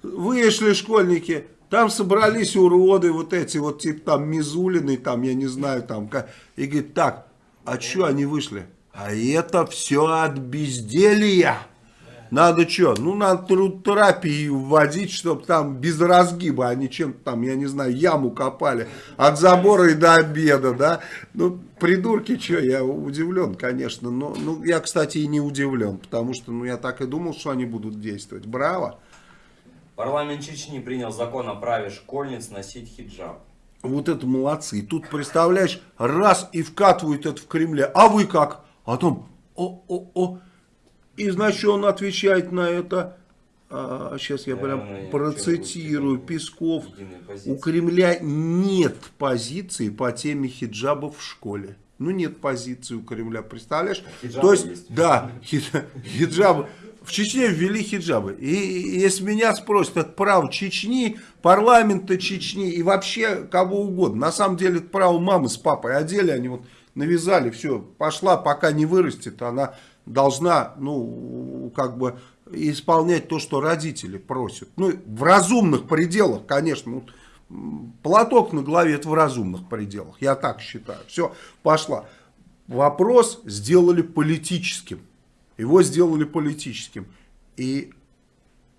вышли школьники, там собрались уроды, вот эти вот типа там Мизулины, там я не знаю, там, и говорит, так, а что они вышли? А это все от безделия. Надо что? Ну, надо трудотерапию вводить, чтобы там без разгиба, они чем-то там, я не знаю, яму копали от забора и до обеда, да? Ну, придурки, что, я удивлен, конечно. Но, ну, я, кстати, и не удивлен, потому что, ну, я так и думал, что они будут действовать. Браво! Парламент Чечни принял закон о праве школьниц носить хиджаб. Вот это молодцы. И тут, представляешь, раз и вкатывают это в Кремле. А вы как? А там, о-о-о. И, значит, он отвечает на это, а, сейчас я прям Наверное, процитирую, Песков. У. Кремля нет позиции по теме хиджаба в школе. Ну, нет позиции у Кремля, представляешь? Хиджабы То есть, есть. да, хи- хиджабы. В Чечне ввели хиджабы. И если меня спросят, это право Чечни, парламента Чечни и вообще кого угодно. На самом деле, это право мамы с папой. Одели они вот, навязали, все, пошла, пока не вырастет, она должна, ну, как бы исполнять то, что родители просят. Ну, в разумных пределах, конечно. Платок на голове, это в разумных пределах. Я так считаю. Все, пошла. Вопрос сделали политическим. Его сделали политическим. И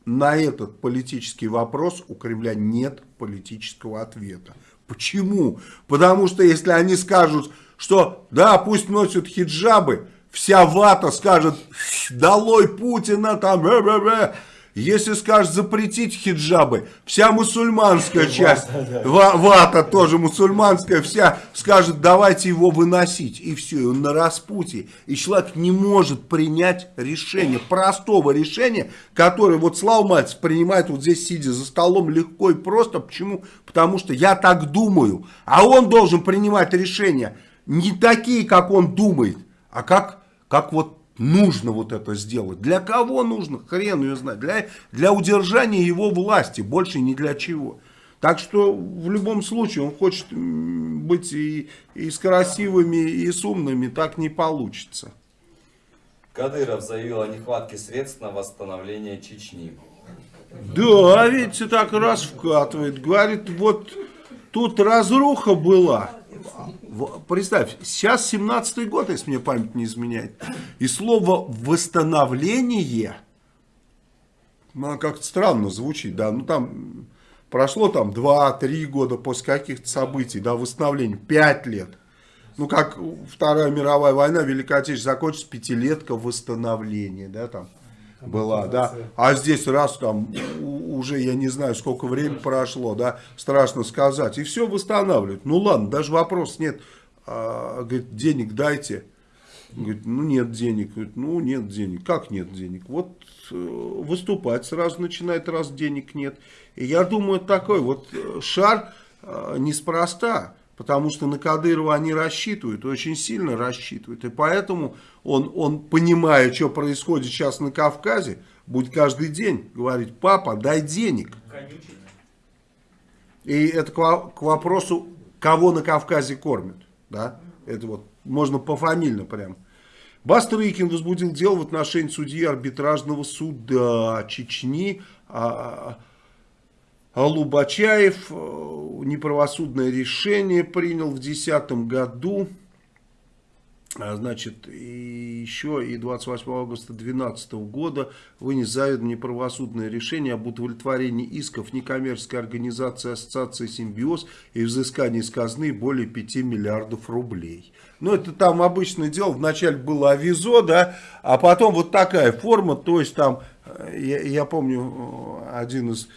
на этот политический вопрос у Кремля нет политического ответа. Почему? Потому что если они скажут, что да, пусть носят хиджабы, вся вата скажет, долой Путина, там, бе-бе-бе». Если скажешь запретить хиджабы, вся мусульманская часть, ва- вата тоже мусульманская, вся скажет, давайте его выносить. И все, и он на распутье. И человек не может принять решение, простого решения, которое вот Слава Мальцев принимает вот здесь, сидя за столом, легко и просто. Почему? Потому что я так думаю. А он должен принимать решения не такие, как он думает, а как, как вот нужно вот это сделать. Для кого нужно? Хрен ее знает. Для, для удержания его власти, больше ни для чего. Так что в любом случае он хочет быть и, и с красивыми, и с умными, так не получится. Кадыров заявил о нехватке средств на восстановление Чечни. Да, видите, так раз вкатывает. Говорит, вот тут разруха была. Представь, сейчас 17-й год, если мне память не изменяет. И слово «восстановление», ну, как-то странно звучит, да, ну там прошло там 2-3 года после каких-то событий, да, восстановление, 5 лет. Ну, как Вторая мировая война, Великая Отечественная закончится, пятилетка восстановления, да, там была, да. А здесь раз там уже, я не знаю, сколько времени прошло, да, страшно сказать. И все восстанавливают. Ну, ладно, даже вопрос нет. А, говорит, денег дайте. Говорит, ну, нет денег. Говорит, ну, нет денег. Как нет денег? Вот э, выступать сразу начинает, раз денег нет. И я думаю, такой вот э, шар э, неспроста. Потому что на Кадырова они рассчитывают, очень сильно рассчитывают. И поэтому он, он, понимая, что происходит сейчас на Кавказе, будет каждый день говорить, папа, дай денег. И это к, во- к вопросу, кого на Кавказе кормят. Да? Это вот можно пофамильно прям. Бастрыкин возбудил дело в отношении судьи арбитражного суда Чечни. а, Алубачаев э, неправосудное решение принял в 2010 году. А, Значит, и еще и 28 августа 2012 года вынес заведомо неправосудное решение об удовлетворении исков некоммерческой организации Ассоциации «Симбиоз» и взыскании из казны более 5 миллиардов рублей. Ну, это там обычное дело. Вначале было авизо, да, а потом вот такая форма. То есть там, э, я, я помню, э, один из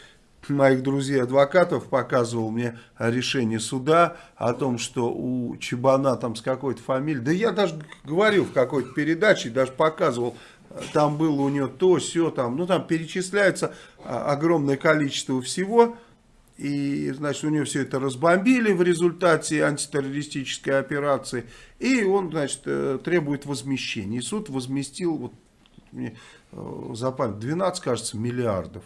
моих друзей-адвокатов показывал мне решение суда о том, что у Чебана там с какой-то фамилией, да я даже говорил в какой-то передаче, даже показывал, там было у нее то, все, там, ну там перечисляется а, огромное количество всего, и, значит, у него все это разбомбили в результате антитеррористической операции, и он, значит, э, требует возмещения. И суд возместил, вот, мне э, за память, 12, кажется, миллиардов.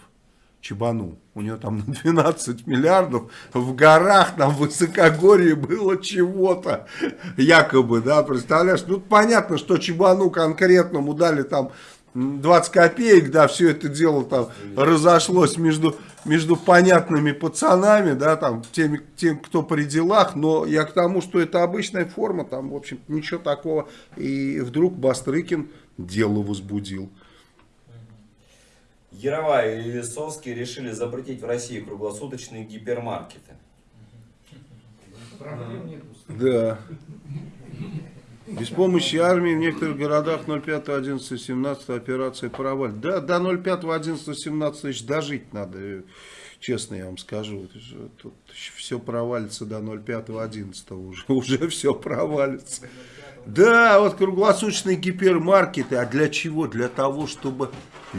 Чебану. У него там на 12 миллиардов в горах, там в высокогорье было чего-то. Якобы, да, представляешь? Ну, понятно, что Чебану конкретному дали там м, 20 копеек, да, все это дело там разошлось между, между понятными пацанами, да, там, теми, тем, кто при делах, но я к тому, что это обычная форма, там, в общем, ничего такого. И вдруг Бастрыкин дело возбудил. Яровая и Лисовский решили запретить в России круглосуточные гипермаркеты. Да. Без помощи армии в некоторых городах 05, 11, 17 операция провалит. Да, до 05, 11, 17 тысяч дожить надо, э, честно я вам скажу. Тут все провалится до 05, 11 уже, [laughs] уже все провалится. Да, вот круглосуточные гипермаркеты. А для чего? Для того, чтобы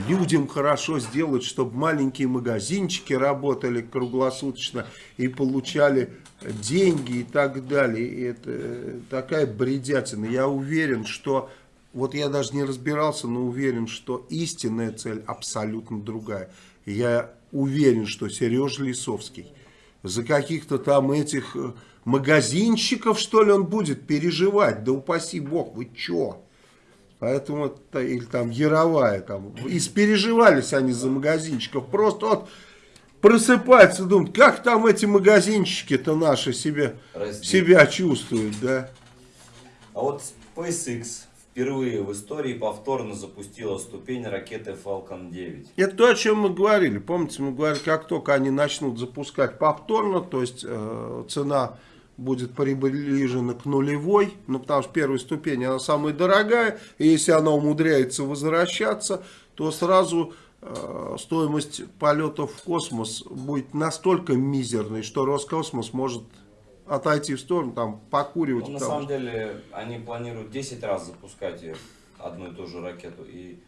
людям хорошо сделать, чтобы маленькие магазинчики работали круглосуточно и получали деньги и так далее. И это э, такая бредятина. Я уверен, что... Вот я даже не разбирался, но уверен, что истинная цель абсолютно другая. Я уверен, что Сережа Лисовский за каких-то там этих э, магазинщиков, что ли, он будет переживать. Да упаси бог, вы чё? Поэтому, это- или там Яровая, там, испереживались они за магазинчиков. Просто вот просыпаются, думают, как там эти магазинчики-то наши Раздеть. себя чувствуют, да? А вот SpaceX впервые в истории повторно запустила ступень ракеты Falcon 9. Это то, о чем мы говорили. Помните, мы говорили, как только они начнут запускать повторно, то есть э, цена будет приближена к нулевой, ну потому что первая ступень, она самая дорогая, и если она умудряется возвращаться, то сразу э, стоимость полетов в космос будет настолько мизерной, что Роскосмос может отойти в сторону, там, покуривать. Ну, на самом деле, они планируют 10 раз запускать её, одну и ту же ракету. И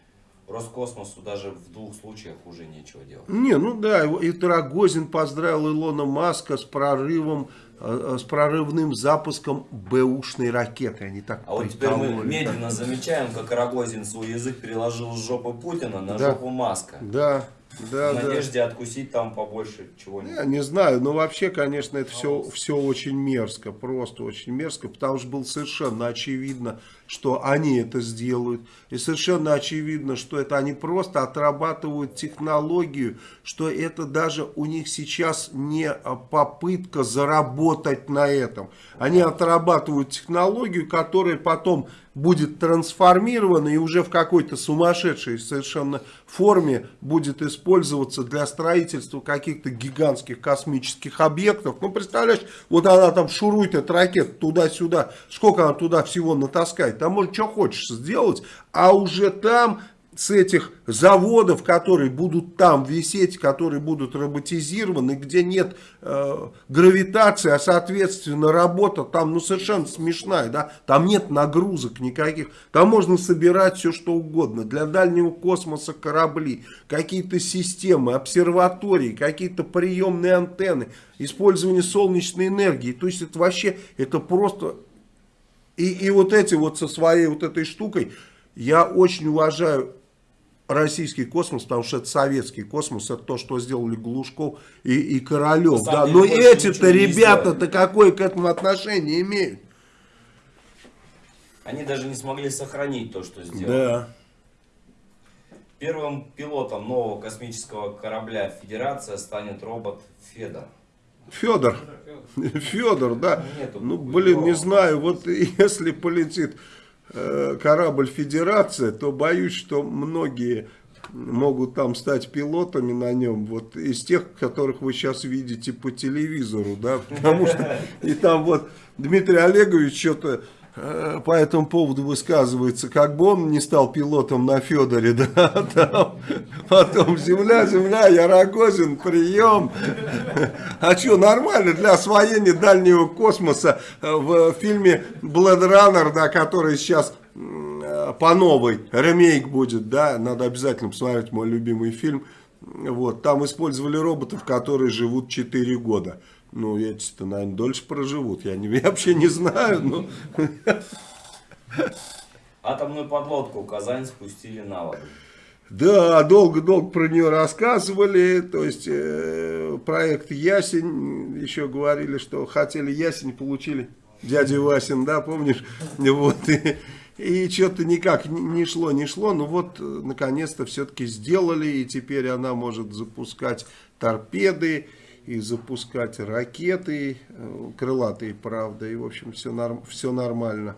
Роскосмосу даже в двух случаях уже нечего делать. Не, ну да, и Рогозин поздравил Илона Маска с прорывом, э, э, с прорывным запуском бэушной ракеты. Они так А вот теперь мы медленно замечаем, как Рогозин свой язык переложил с жопы Путина на Да. жопу Маска. Да, да, в да. надежде откусить там побольше чего-нибудь. Я не знаю, но вообще, конечно, это все, все очень мерзко, просто очень мерзко, потому что было совершенно очевидно, что они это сделают, и совершенно очевидно, что это они просто отрабатывают технологию, что это даже у них сейчас не а, попытка заработать на этом. Они отрабатывают технологию, которая потом будет трансформирована и уже в какой-то сумасшедшей совершенно форме будет использоваться для строительства каких-то гигантских космических объектов. Ну, представляешь, вот она там шурует, эта ракета, туда-сюда, сколько она туда всего натаскает. Там может что хочешь сделать, а уже там с этих заводов, которые будут там висеть, которые будут роботизированы, где нет э, гравитации, а соответственно работа там ну совершенно смешная, да, там нет нагрузок никаких, там можно собирать все что угодно, для дальнего космоса корабли, какие-то системы, обсерватории, какие-то приемные антенны, использование солнечной энергии, то есть это вообще, это просто и, и вот эти вот со своей вот этой штукой, я очень уважаю российский космос, потому что это советский космос, это то, что сделали Глушков и, и Королев. Да. Но эти-то ребята-то какое к этому отношение имеют? Они даже не смогли сохранить то, что сделали. Да. Первым пилотом нового космического корабля Федерация станет робот Федор. Федор. [laughs] Федор, да. Нету Ну, блин, не знаю, вот [laughs] если полетит э, корабль Федерация, то боюсь, что многие могут там стать пилотами на нем, вот из тех, которых вы сейчас видите по телевизору, да, [laughs] потому что и там вот Дмитрий Олегович что-то по этому поводу высказывается, как бы он не стал пилотом на Федоре, [laughs] да, там, потом земля, земля, я Рогозин, прием, а что, нормально для освоения дальнего космоса э, в фильме Blade Runner, да, который сейчас э, по новой ремейк будет, да, надо обязательно посмотреть мой любимый фильм. Вот, там использовали роботов, которые живут 4 года. Ну, эти-то, наверное, дольше проживут. Я, не, [laughs] я вообще не знаю, но... [laughs] Атомную подлодку Казань спустили на воду. Да, долго-долго про нее рассказывали, то есть э, проект Ясень, еще говорили, что хотели Ясень, получили дядя Васин, да, помнишь? [laughs] Вот, и, и что-то никак не шло, не шло, но вот э, наконец-то все-таки сделали, и теперь она может запускать торпеды, и запускать ракеты, э, крылатые, правда, и в общем все, норм, все нормально.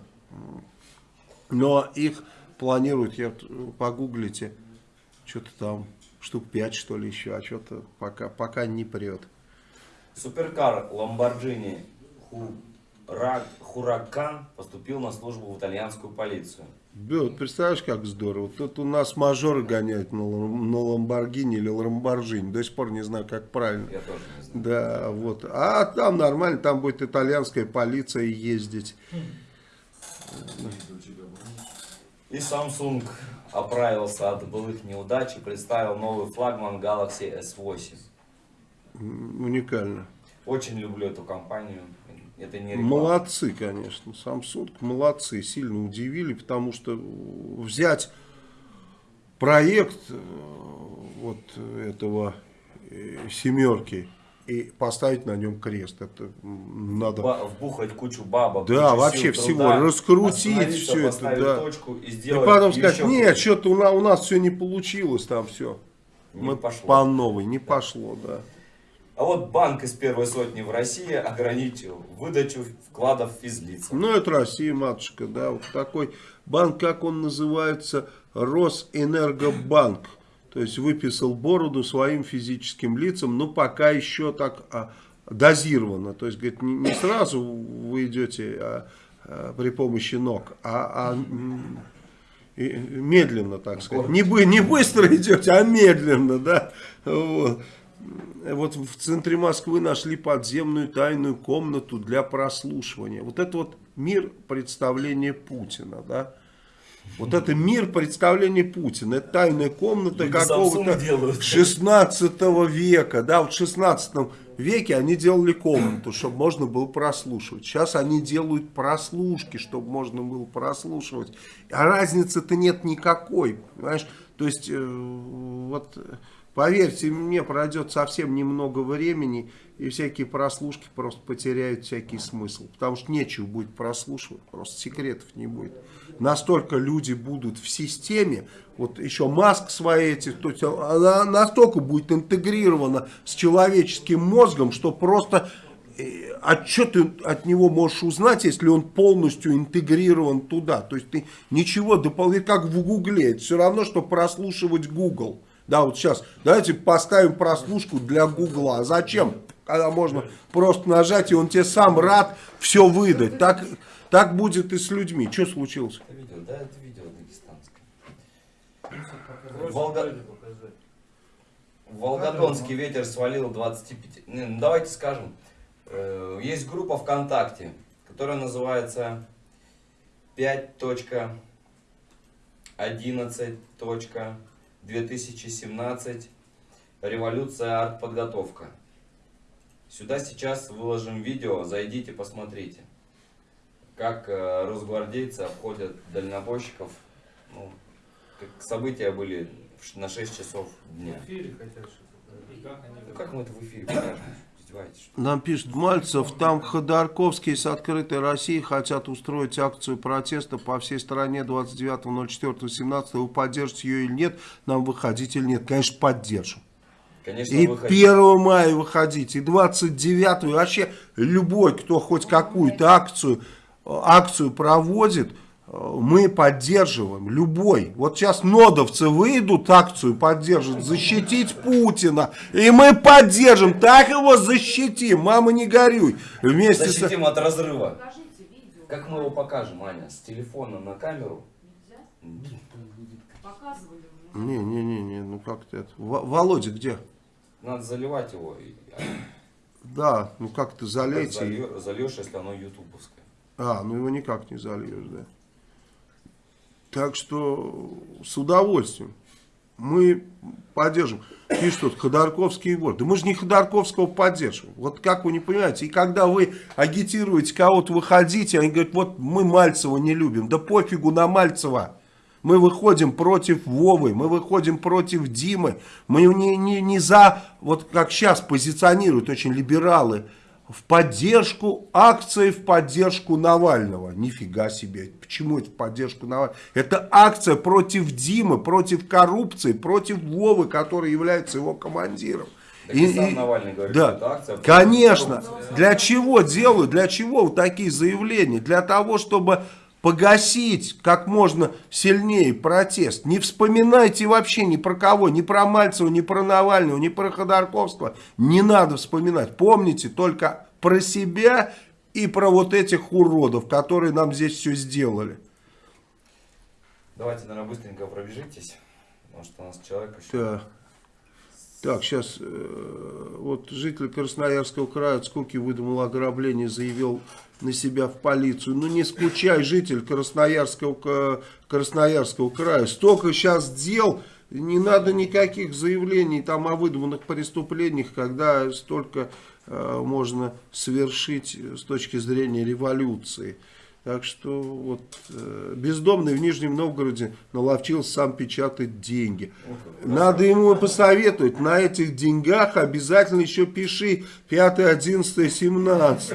Но их планируют, я э, погуглите, что-то там штук 5 что ли еще, а что-то пока, пока не прет. Суперкар Хура- Хуракан поступил на службу в итальянскую полицию. Да, вот представляешь, как здорово. Тут у нас мажоры гоняют на, на Ламборгини или Ламборджини. До сих пор не знаю, как правильно. Я тоже не знаю. Да, вот. А там нормально, там будет итальянская полиция ездить. И Samsung оправился от былых неудач и представил новый флагман Galaxy S8. М, Уникально. Очень люблю эту компанию. Это не реклама. Молодцы, конечно. Samsung молодцы. Сильно удивили, потому что взять проект э, вот этого э, семерки и поставить на нем крест. Это надо... Ба- вбухать кучу бабок. Да, кучу вообще сил, всего, труда, раскрутить всё это, да. точку и И сделать потом еще сказать, нет, что-то у нас, у нас все не получилось там все. Не Мы пошло. по новой, не пошло, да. А вот банк из первой сотни в России ограничил выдачу вкладов физлицам. Ну, это Россия, матушка, да. Вот такой банк, как он называется, Росэнергобанк. То есть выписал бороду своим физическим лицам, но пока еще так а, дозированно. То есть, говорит, не, не сразу вы идете а, а, при помощи ног, а, а, и медленно, так сказать. Не, бы, не быстро идете, а медленно, да. Вот. Вот в центре Москвы нашли подземную тайную комнату для прослушивания. Вот это вот мир представления Путина, да. Вот это мир представления Путина. Это тайная комната какого-то Samsung делают. 16 века. Да, вот в 16 веке они делали комнату, чтобы можно было прослушивать. Сейчас они делают прослушки, чтобы можно было прослушивать. А разницы-то нет никакой. Понимаешь? То есть, э, вот, поверьте мне, пройдет совсем немного времени, и всякие прослушки просто потеряют всякий смысл. Потому что нечего будет прослушивать, просто секретов не будет. Настолько люди будут в системе, вот еще Маск свои эти, то есть она настолько будет интегрирована с человеческим мозгом, что просто э, а что ты от него можешь узнать, если он полностью интегрирован туда? То есть ты ничего дополнительно, как в Гугле, это все равно, что прослушивать Google. Да, вот сейчас давайте поставим прослушку для Гугла. А зачем? Когда можно просто нажать, и он тебе сам рад все выдать. Так, так будет и с людьми. Что случилось? Это видео, да, это видео дагестанское. Волга- Волгодонский ветер свалил 25... Не, ну давайте скажем. Э, Есть группа ВКонтакте, которая называется 5.11.2017 Революция артподготовка. Сюда сейчас выложим видео, зайдите, посмотрите. Как э, росгвардейцы обходят дальнобойщиков. Ну, как события были в на 6 часов дня. Ну как мы это в эфире [clears throat] покажем? Издеваетесь? Нам пишет Мальцев, там Ходорковские с открытой Россией хотят устроить акцию протеста по всей стране 29.04.17. Вы поддержите ее или нет? Нам выходить или нет? Конечно, поддержим. Конечно, И выходите. 1 мая выходить, и 29, и вообще любой, кто хоть какую-то акцию, э, акцию проводит, мы поддерживаем, любой. Вот сейчас нодовцы выйдут, акцию поддержат, защитить Путина, и мы поддержим, так его защитим, мама не горюй. Вместе с... Защитим от разрыва. Как мы его покажем, Аня? С телефона на камеру? Показывали уже. Не, не, не, не, ну как-то это. Во- Володя где? Надо заливать его. Да, ну как-то залейте. и- Зальё- Зальешь, если оно ютубовское. А, ну его никак не зальешь, да. Так что с удовольствием. Мы поддержим. Пишут тут, Ходорковский и вор. Да мы же не Ходорковского поддерживаем. Вот как вы не понимаете. И когда вы агитируете кого-то выходите, они говорят, вот мы Мальцева не любим. Да пофигу на Мальцева. Мы выходим против Вовы, мы выходим против Димы. Мы не, не, не за, вот как сейчас позиционируют очень либералы, в поддержку акции в поддержку Навального. Нифига себе. Почему это в поддержку Навального? Это акция против Димы, против коррупции, против Вовы, который является его командиром. Так и сам Навальный говорит, да, что это акция конечно. коррупции. Для чего делают? Для чего вот такие заявления? Для того, чтобы погасить как можно сильнее протест. Не вспоминайте вообще ни про кого, ни про Мальцева, ни про Навального, ни про Ходорковского. Не надо вспоминать. Помните только про себя и про вот этих уродов, которые нам здесь все сделали. Давайте, наверное, быстренько пробежитесь. Потому что у нас человек еще... Да. Так, сейчас, вот житель Красноярского края от скуки выдумал ограбление, заявил на себя в полицию. Ну не скучай, житель Красноярского, Красноярского края. Столько сейчас дел, не надо никаких заявлений там о выдуманных преступлениях, когда столько э, можно совершить с точки зрения революции. Так что вот э, бездомный в Нижнем Новгороде наловчился сам печатать деньги. Надо ему посоветовать, на этих деньгах обязательно еще пиши 5, 11, 17.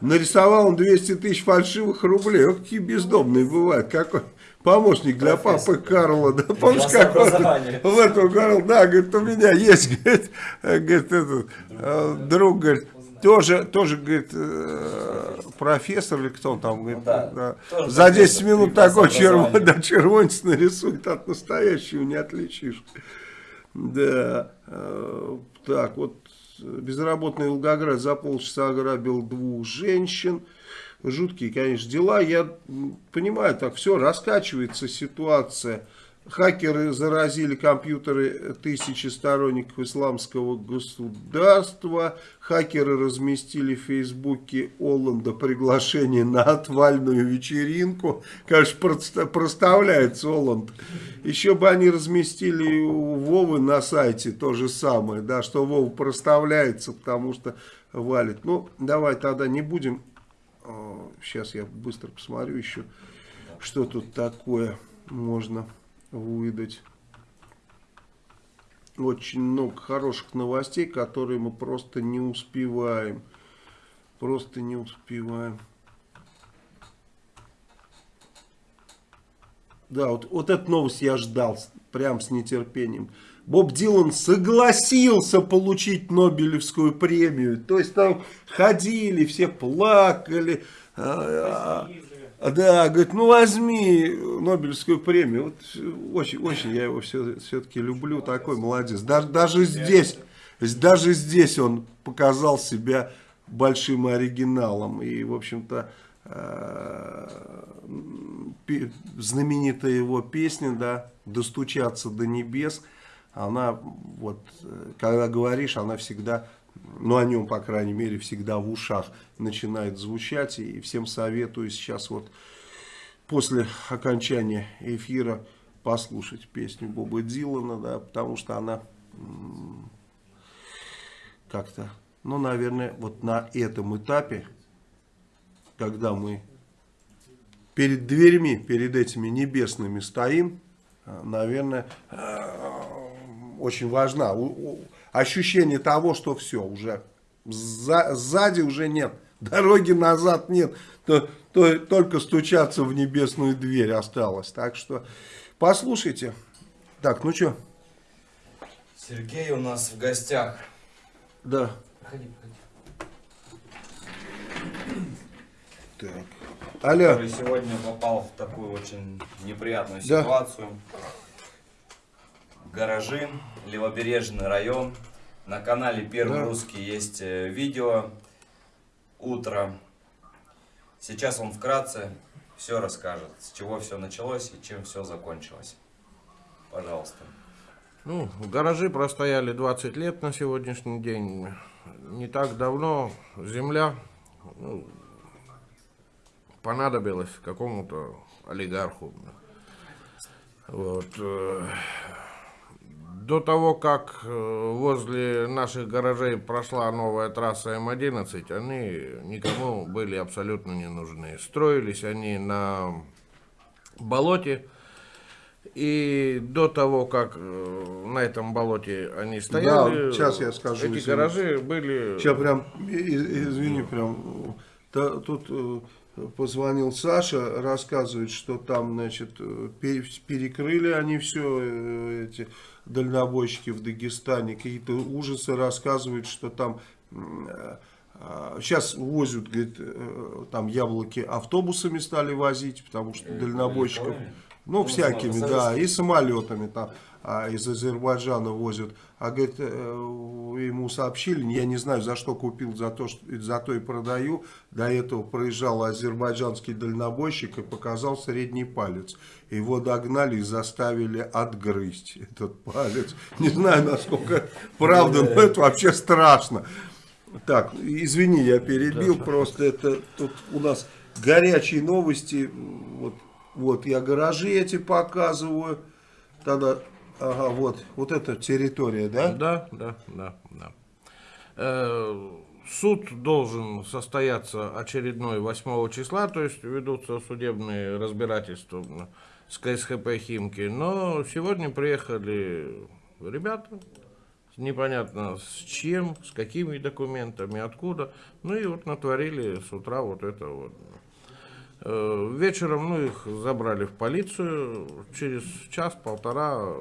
Нарисовал он 200 тысяч фальшивых рублей. Ох, какие бездомные бывают. Какой помощник для папы Карла. Да, помнишь, Класс как в этом говорил, да, говорит, у меня есть, говорит, [laughs] говорит, этот, друг, говорит, тоже, тоже, говорит, э, профессор или кто он там, говорит, Ну да, да, за 10 профессор, минут такой образования. да, червонец нарисует, от настоящего не отличишь. Да, э, так, вот безработный Волгоград за полчаса ограбил двух женщин. Жуткие, конечно, дела. Я понимаю, так все, раскачивается ситуация. Хакеры заразили компьютеры тысячи сторонников исламского государства. Хакеры разместили в Фейсбуке Оланда приглашение на отвальную вечеринку. Конечно, проста- проставляется Оланд. Еще бы они разместили у Вовы на сайте то же самое, да, что Вова проставляется, потому что валит. Ну, давай тогда не будем. Сейчас я быстро посмотрю еще, что тут такое можно выдать. Очень много хороших новостей, которые мы просто не успеваем. Просто не успеваем. Да, вот, вот эту новость я ждал прям с нетерпением. Боб Дилан согласился получить Нобелевскую премию. То есть там ходили, все плакали. а, а, да, говорит, ну возьми Нобелевскую премию. Вот очень, очень я его все, все-таки люблю, такой молодец. Даже, даже здесь, даже здесь он показал себя большим оригиналом. И, в общем-то, э, знаменитая его песня, да, «Достучаться до небес», она вот, э, когда говоришь, она всегда, ну о нем, по крайней мере, всегда в ушах начинает звучать. И всем советую сейчас вот после окончания эфира послушать песню Боба Дилана, да, потому что она как-то, ну, наверное, вот на этом этапе, когда мы перед дверьми, перед этими небесными стоим, э, наверное, э, очень важна. Ощущение того, что все, уже за- сзади уже нет, [laughs] дороги назад нет, то, то только стучаться в небесную дверь осталось. Так что послушайте. Так, ну что, Сергей у нас в гостях. да. Проходи, проходи. Так. Алло. Который сегодня попал в такую очень неприятную Да. Гаражи, Левобережный район. На канале Первый Да. Русский есть э, видео «Утро». Сейчас он вкратце все расскажет, с чего все началось и чем все закончилось. Пожалуйста. Ну, гаражи простояли 20 лет на сегодняшний день. Не так давно земля ну, понадобилась какому-то олигарху. Вот. До того, как э, возле наших гаражей прошла новая трасса М11, они никому были абсолютно не нужны. Строились они на болоте, и до того, как э, на этом болоте они стояли, сейчас я скажу, эти гаражи были... Сейчас прям, извини, прям, та- тут э, позвонил Саша, рассказывает, что там, значит, пере- перекрыли они все, эти дальнобойщики в Дагестане, какие-то ужасы рассказывают, что там сейчас возят, говорит, э, там яблоки автобусами стали возить, потому что Э, дальнобойщиков? Ну, Ну, всякими, да, и самолетами там а, из Азербайджана возят. А говорит, э, ему сообщили, я не знаю, за что купил, за то, что, за то и продаю. До этого проезжал азербайджанский дальнобойщик и показал средний палец. Его догнали и заставили отгрызть этот палец. Не знаю, насколько это правда, но это вообще страшно. Так, извини, я перебил, просто это тут у нас горячие новости. Вот, вот я гаражи эти показываю. Тогда, ага, вот, вот эта территория, да? Да, да, да, да. Э, Суд должен состояться очередной 8 числа, то есть ведутся судебные разбирательства с КСХП Химки. Но сегодня приехали ребята, непонятно с чем, с какими документами, откуда. Ну и вот натворили с утра вот это вот. Э, Вечером, ну, их забрали в полицию. Через час-полтора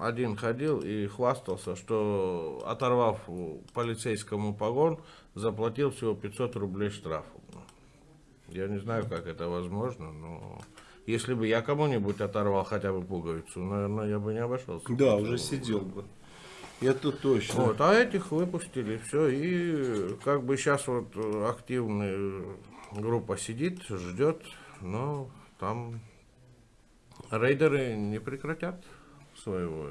один ходил и хвастался, что, оторвав полицейскому погон, заплатил всего 500 рублей штрафа. Я не знаю, как это возможно, но если бы я кому-нибудь оторвал хотя бы пуговицу, наверное, я бы не обошелся. Да, уже сидел бы. Это точно. Вот, а этих выпустили, все, и как бы сейчас вот активная группа сидит, ждет, но там рейдеры не прекратят своего.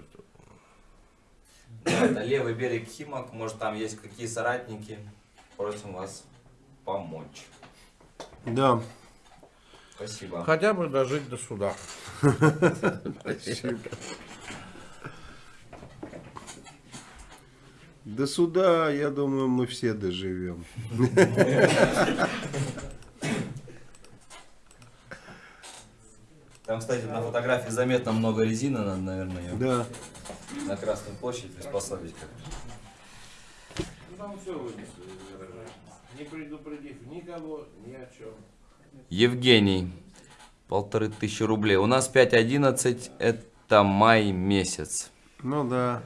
это левый берег Химок. Может, там есть какие соратники. Просим вас помочь. Да. Спасибо. Хотя бы дожить до суда. До суда, я думаю, мы все доживем. [laughs] Там, кстати, на фотографии заметно много резины, надо, наверное, ее Да. на Красную площадь приспособить. как. Там все вынесли не предупредив никого ни о чем. Евгений, полторы тысячи рублей. У нас 5.11, это май месяц. Ну да.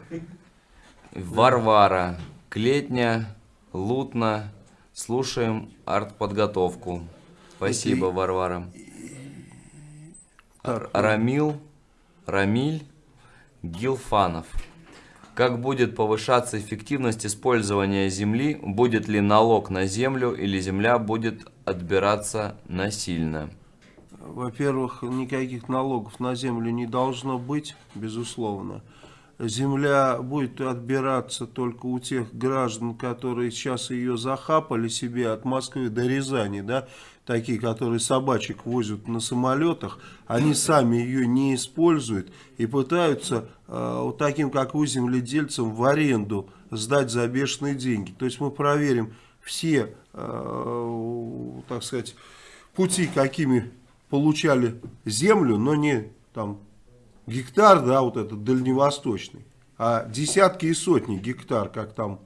Варвара, Клетня, Лутна. Слушаем артподготовку. Спасибо, Варвара. Рамил, Рамиль Гилфанов. Как будет повышаться эффективность использования земли? Будет ли налог на землю или земля будет отбираться насильно? Во-первых, никаких налогов на землю не должно быть, безусловно. Земля будет отбираться только у тех граждан, которые сейчас ее захапали себе от Москвы до Рязани, да, такие, которые собачек возят на самолетах, они сами ее не используют и пытаются э, вот таким, как вы, земледельцам, в аренду сдать за бешеные деньги. То есть мы проверим все, э, так сказать, пути, какими получали землю, но не там гектар, да, вот этот дальневосточный, а десятки и сотни гектар, как там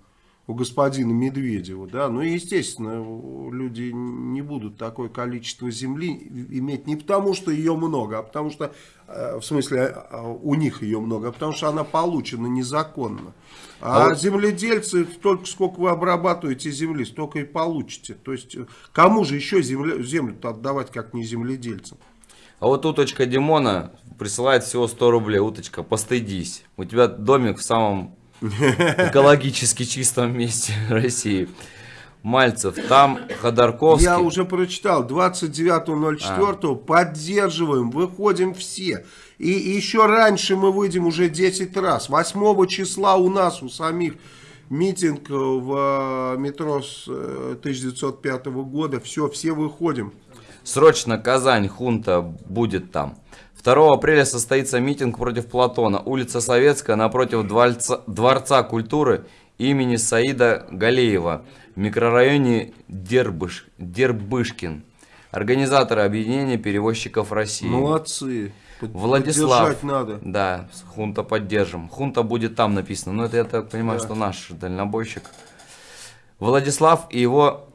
у господина Медведева, да, ну и естественно люди не будут такое количество земли иметь не потому, что ее много, а потому что, э, в смысле, э, у них ее много, а потому что она получена незаконно. А, А вот- земледельцы, только сколько вы обрабатываете земли, столько и получите. То есть, э, кому же еще землю, землю-то отдавать, как не земледельцам? А вот уточка Димона присылает всего 100 рублей. Уточка, постыдись. У тебя домик в самом экологически чистом месте России. Мальцев, там Ходорковский. Я уже прочитал, 29.04 поддерживаем, выходим все. И, еще раньше мы выйдем уже 10 раз. 8 числа у нас, у самих, митинг в э, метро с э, 1905 года. Все, все выходим. Срочно Казань, хунта будет там. 2 апреля состоится митинг против Платона. Улица Советская напротив Дворца, Дворца культуры имени Саида Галеева в микрорайоне Дербыш, Дербышкин. Организаторы объединения перевозчиков России. Молодцы. Под- Владислав. Надо. Да, хунта поддержим. Хунта будет там написано. Но это я так понимаю, Да. что наш дальнобойщик. Владислав и его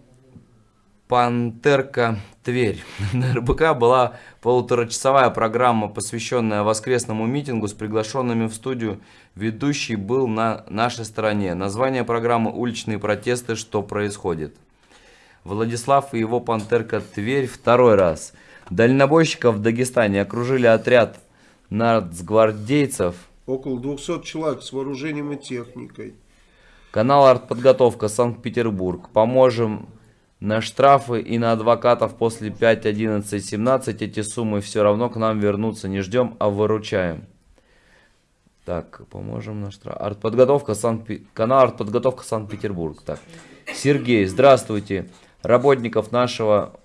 Пантерка Тверь. [laughs] На РБК была полуторачасовая программа, посвященная воскресному митингу с приглашенными в студию. Ведущий был на нашей стороне. Название программы «Уличные протесты. Что происходит?». Владислав и его пантерка Тверь второй раз. Дальнобойщиков в Дагестане окружили отряд нацгвардейцев. Около 200 человек с вооружением и техникой. Канал «Артподготовка» Санкт-Петербург. Поможем на штрафы и на адвокатов после 5, 11, 17. Эти суммы все равно к нам вернутся. Не ждем, а выручаем. Так, поможем на штраф. Артподготовка Санкт Канал «Артподготовка Санкт-Петербург». Так. Сергей, здравствуйте. Работников нашего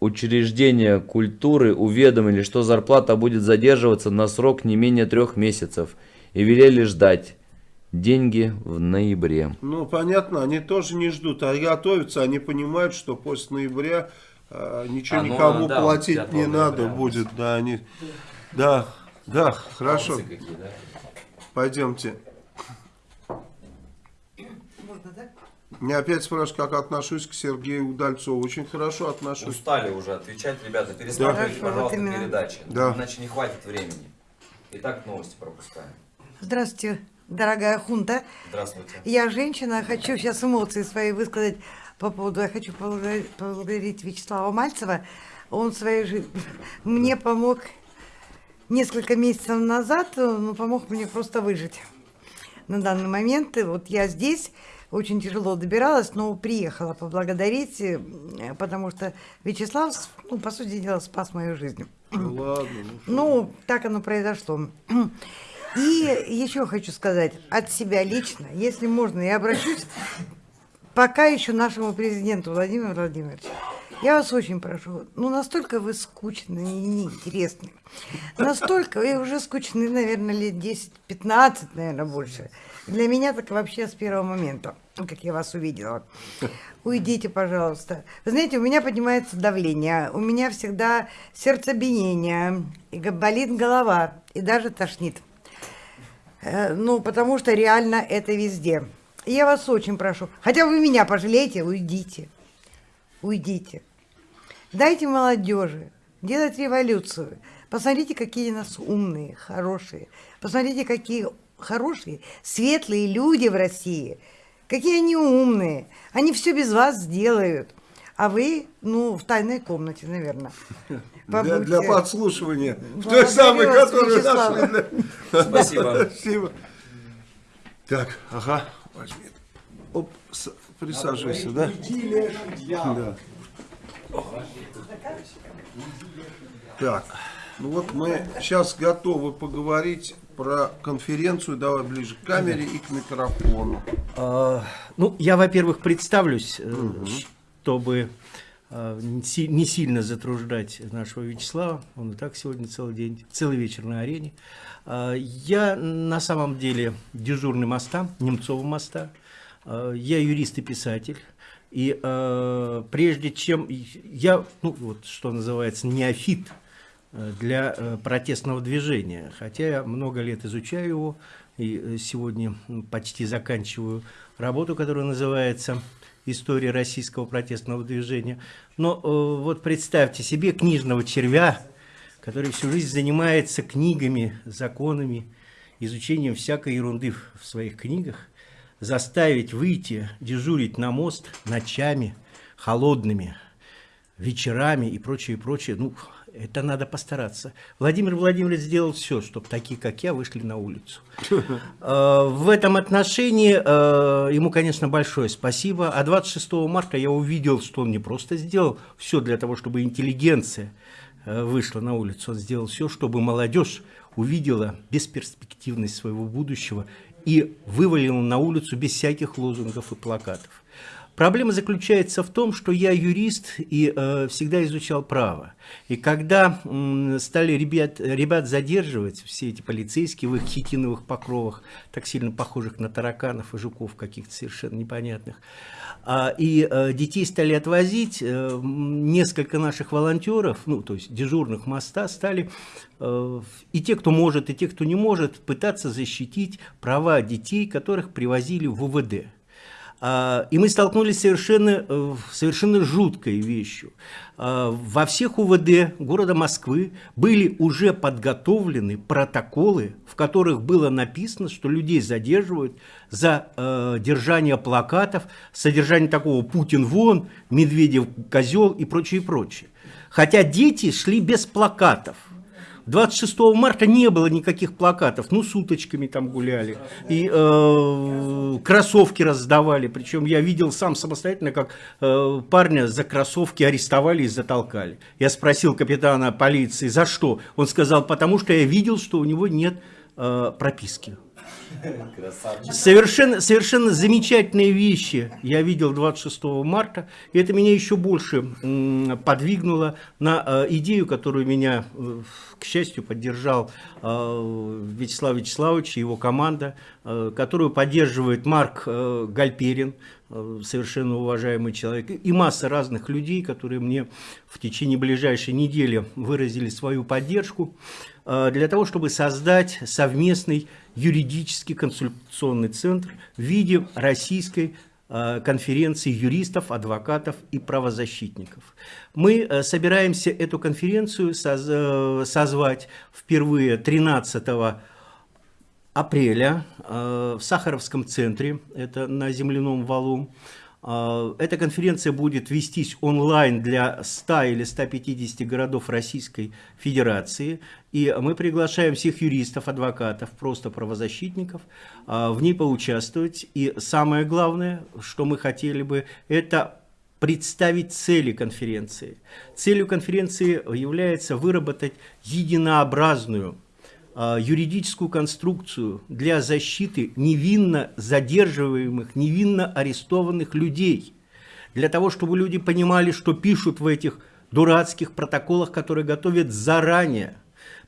учреждения культуры уведомили, что зарплата будет задерживаться на срок не менее трех месяцев. И велели ждать деньги в ноябре. Ну, понятно, они тоже не ждут, а готовятся, они понимают, что после ноября э, ничего А, ну, никому да, платить 5 не ноября надо вот. будет, да, они, да, да, хорошо, какие, да? пойдемте. Можно, да? Меня опять спрашивают, как отношусь к Сергею Удальцову. Очень хорошо отношусь. Устали уже отвечать, ребята. Пересматривайте, вот пожалуйста, передачи. Да. Иначе не хватит времени. Итак, новости пропускаем. Здравствуйте, дорогая хунта. Здравствуйте. Я женщина, хочу сейчас эмоции свои высказать по поводу, я хочу поблагодарить, Вячеслава Мальцева. Он своей жизни мне помог несколько месяцев назад, ну, помог мне просто выжить. На данный момент, и вот я здесь, очень тяжело добиралась, но приехала поблагодарить, э, потому что Вячеслав, ну, по сути дела, спас мою жизнь. Ну, ладно, ну. Ну, так оно произошло. И еще хочу сказать от себя лично, если можно, я обращусь пока еще нашему президенту Владимиру Владимировичу. Я вас очень прошу, ну настолько вы скучны и неинтересны. Настолько вы уже скучны, наверное, лет 10-15, наверное, больше. Для меня так вообще с первого момента, как я вас увидела. Уйдите, пожалуйста. Вы знаете, у меня поднимается давление, у меня всегда сердцебиение, и болит голова, и даже тошнит. Э, Ну, потому что реально это везде. Я вас очень прошу, хотя вы меня пожалеете, уйдите. Уйдите. Дайте молодежи делать революцию. Посмотрите, какие нас умные, хорошие. Посмотрите, какие хорошие, светлые люди в России. Какие они умные. Они все без вас сделают. А вы, ну, в тайной комнате, наверное. Для, побудьте. для подслушивания. Той Благодарю самой, которую нашли. Спасибо. Спасибо. Так, ага, возьми. Оп, с- присаживайся, да? Да. Так, ну вот мы сейчас готовы поговорить про конференцию. Давай ближе к камере и к микрофону. А, Ну, я, во-первых, представлюсь, э, чтобы не си- не сильно затруждать нашего Вячеслава. Он и так сегодня целый день, целый вечер на арене. А, Я на самом деле дежурный моста, Немцова моста. А, Я юрист и писатель. И э, прежде чем я, ну вот что называется, неофит для протестного движения, хотя я много лет изучаю его и сегодня почти заканчиваю работу, которая называется «История российского протестного движения». Но э, вот представьте себе книжного червя, который всю жизнь занимается книгами, законами, изучением всякой ерунды в своих книгах, заставить выйти дежурить на мост ночами, холодными, вечерами и прочее, прочее, ну, это надо постараться. Владимир Владимирович сделал все, чтобы такие, как я, вышли на улицу. [laughs] Э, В этом отношении э, ему, конечно, большое спасибо. А 26 марта я увидел, что он не просто сделал все для того, чтобы интеллигенция э, вышла на улицу. Он сделал все, чтобы молодежь увидела бесперспективность своего будущего и вывалила на улицу без всяких лозунгов и плакатов. Проблема заключается в том, что я юрист и э, всегда изучал право. И когда м, стали ребят, ребят задерживать, все эти полицейские в их хитиновых покровах, так сильно похожих на тараканов и жуков каких-то совершенно непонятных, а, и э, детей стали отвозить, э, несколько наших волонтеров, ну, то есть дежурных моста, стали э, и те, кто может, и те, кто не может, пытаться защитить права детей, которых привозили в УВД. А, И мы столкнулись с совершенно, э, совершенно жуткой вещью. А, Во всех УВД города Москвы были уже подготовлены протоколы, в которых было написано, что людей задерживают за э, держание плакатов, содержание такого «Путин вон», «Медведев козел» и прочее, прочее. Хотя дети шли без плакатов. 26 марта не было никаких плакатов, ну, с уточками там гуляли, и э, кроссовки раздавали, причем я видел сам самостоятельно, как э, парня за кроссовки арестовали и затолкали. Я спросил капитана полиции, за что? Он сказал, потому что я видел, что у него нет э, прописки. Красавчик. Совершенно, совершенно замечательные вещи я видел 26 марта, и это меня еще больше подвигнуло на э, идею, которую меня, э, к счастью, поддержал э, Вячеслав Вячеславович и его команда, э, которую поддерживает Марк э, Гальперин, совершенно уважаемый человек, и масса разных людей, которые мне в течение ближайшей недели выразили свою поддержку для того, чтобы создать совместный юридический консультационный центр в виде российской конференции юристов, адвокатов и правозащитников. Мы э, собираемся эту конференцию э, созвать впервые 13 апреля э, в Сахаровском центре, это на земляном валу. Эта конференция будет вестись онлайн для 100 или 150 городов Российской Федерации. И мы приглашаем всех юристов, адвокатов, просто правозащитников в ней поучаствовать. И самое главное, что мы хотели бы, это представить цели конференции. Целью конференции является выработать единообразную а, юридическую конструкцию для защиты невинно задерживаемых, невинно арестованных людей. Для того, чтобы люди понимали, что пишут в этих дурацких протоколах, которые готовят заранее.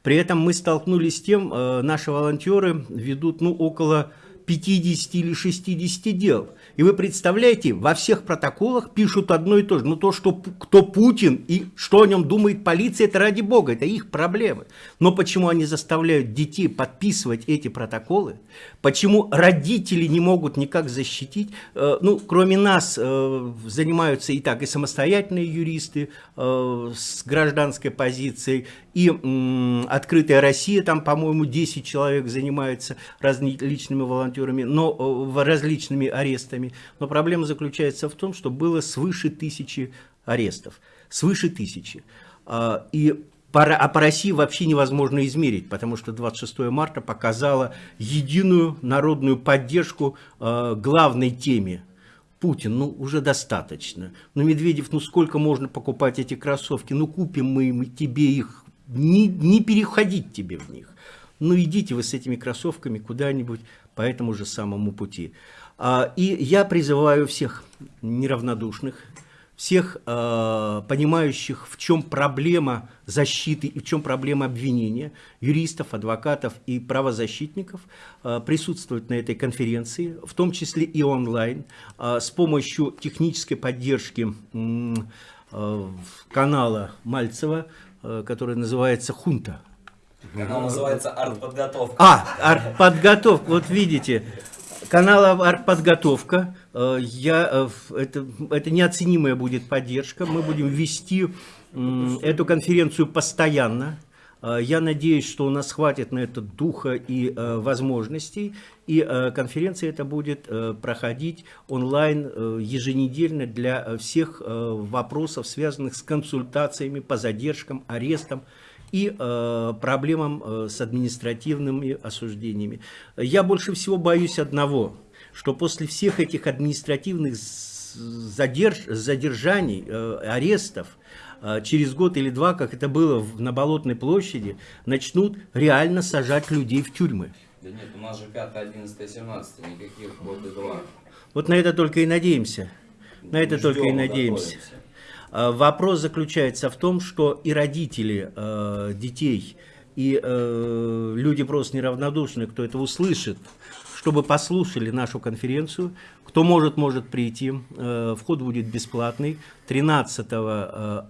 При этом мы столкнулись с тем, э, наши волонтеры ведут ну, около 50 или 60 дел. И вы представляете, во всех протоколах пишут одно и то же. Ну то, что кто Путин и что о нем думает полиция, это ради бога, это их проблемы. Но почему они заставляют детей подписывать эти протоколы? Почему родители не могут никак защитить? Э, Ну, кроме нас э, занимаются и так и самостоятельные юристы э, с гражданской позицией, и «Открытая Россия», там, по-моему, 10 человек занимается различными волонтерами, но э, различными арестами. Но проблема заключается в том, что было свыше тысячи арестов. Свыше тысячи. А, И а по России вообще невозможно измерить, потому что 26 марта показало единую народную поддержку э, главной теме Путин, ну уже достаточно. Ну Медведев, ну сколько можно покупать эти кроссовки? Ну купим мы им- тебе их, не, не переходить тебе в них. Ну идите вы с этими кроссовками куда-нибудь по этому же самому пути. А, и я призываю всех неравнодушных, всех э, понимающих, в чем проблема защиты и в чем проблема обвинения, юристов, адвокатов и правозащитников, э, присутствовать на этой конференции, в том числе и онлайн, э, с помощью технической поддержки канала Мальцева, э, который называется «Хунта». Канал называется «Артподготовка». А, артподготовка, вот видите, канал артподготовка, э, я, э, это, это неоценимая будет поддержка, мы будем вести эту конференцию постоянно, я надеюсь, что у нас хватит на это духа и э, возможностей, и э, конференция эта будет э, проходить онлайн э, еженедельно для э, всех э, вопросов, связанных с консультациями по задержкам, арестам, и э, проблемам э, с административными осуждениями. Я больше всего боюсь одного, что после всех этих административных задерж, задержаний, э, арестов, э, через год или два, как это было на Болотной площади, начнут реально сажать людей в тюрьмы. Да нет, у нас же 5, 11, 17, никаких год и два. Вот на это только и надеемся. На это Мы только и ждем, надеемся. готовимся. А, Вопрос заключается в том, что и родители э, детей, и э, люди просто неравнодушные, кто это услышит, чтобы послушали нашу конференцию. Кто может, может прийти. Э, вход будет бесплатный. 13 э, м,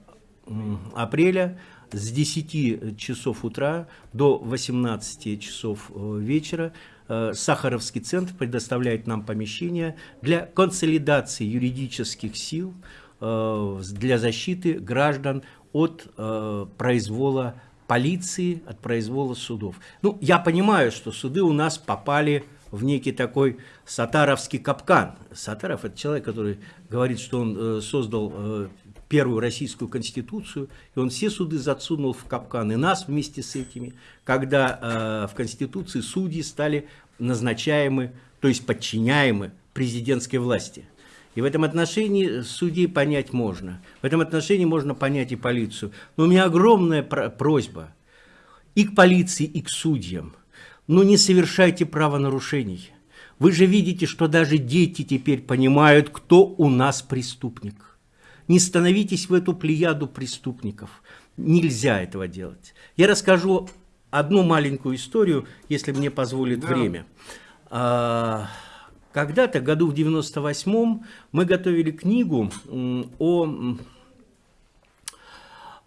апреля с 10 часов утра до 18 часов э, вечера э, Сахаровский центр предоставляет нам помещение для консолидации юридических сил э, для защиты граждан от произвола полиции, от произвола судов. Ну, я понимаю, что суды у нас попали в некий такой сатаровский капкан. Сатаров – это человек, который говорит, что он создал первую российскую конституцию, и он все суды засунул в капкан, и нас вместе с этими, когда э, в конституции судьи стали назначаемы, то есть подчиняемы президентской власти. И в этом отношении судей понять можно. В этом отношении можно понять и полицию. Но у меня огромная про- просьба и к полиции, и к судьям. Ну не совершайте правонарушений. Вы же видите, что даже дети теперь понимают, кто у нас преступник. Не становитесь в эту плеяду преступников. Нельзя этого делать. Я расскажу одну маленькую историю, если мне позволит Да. время. А, Когда-то, году в 98-м, мы готовили книгу о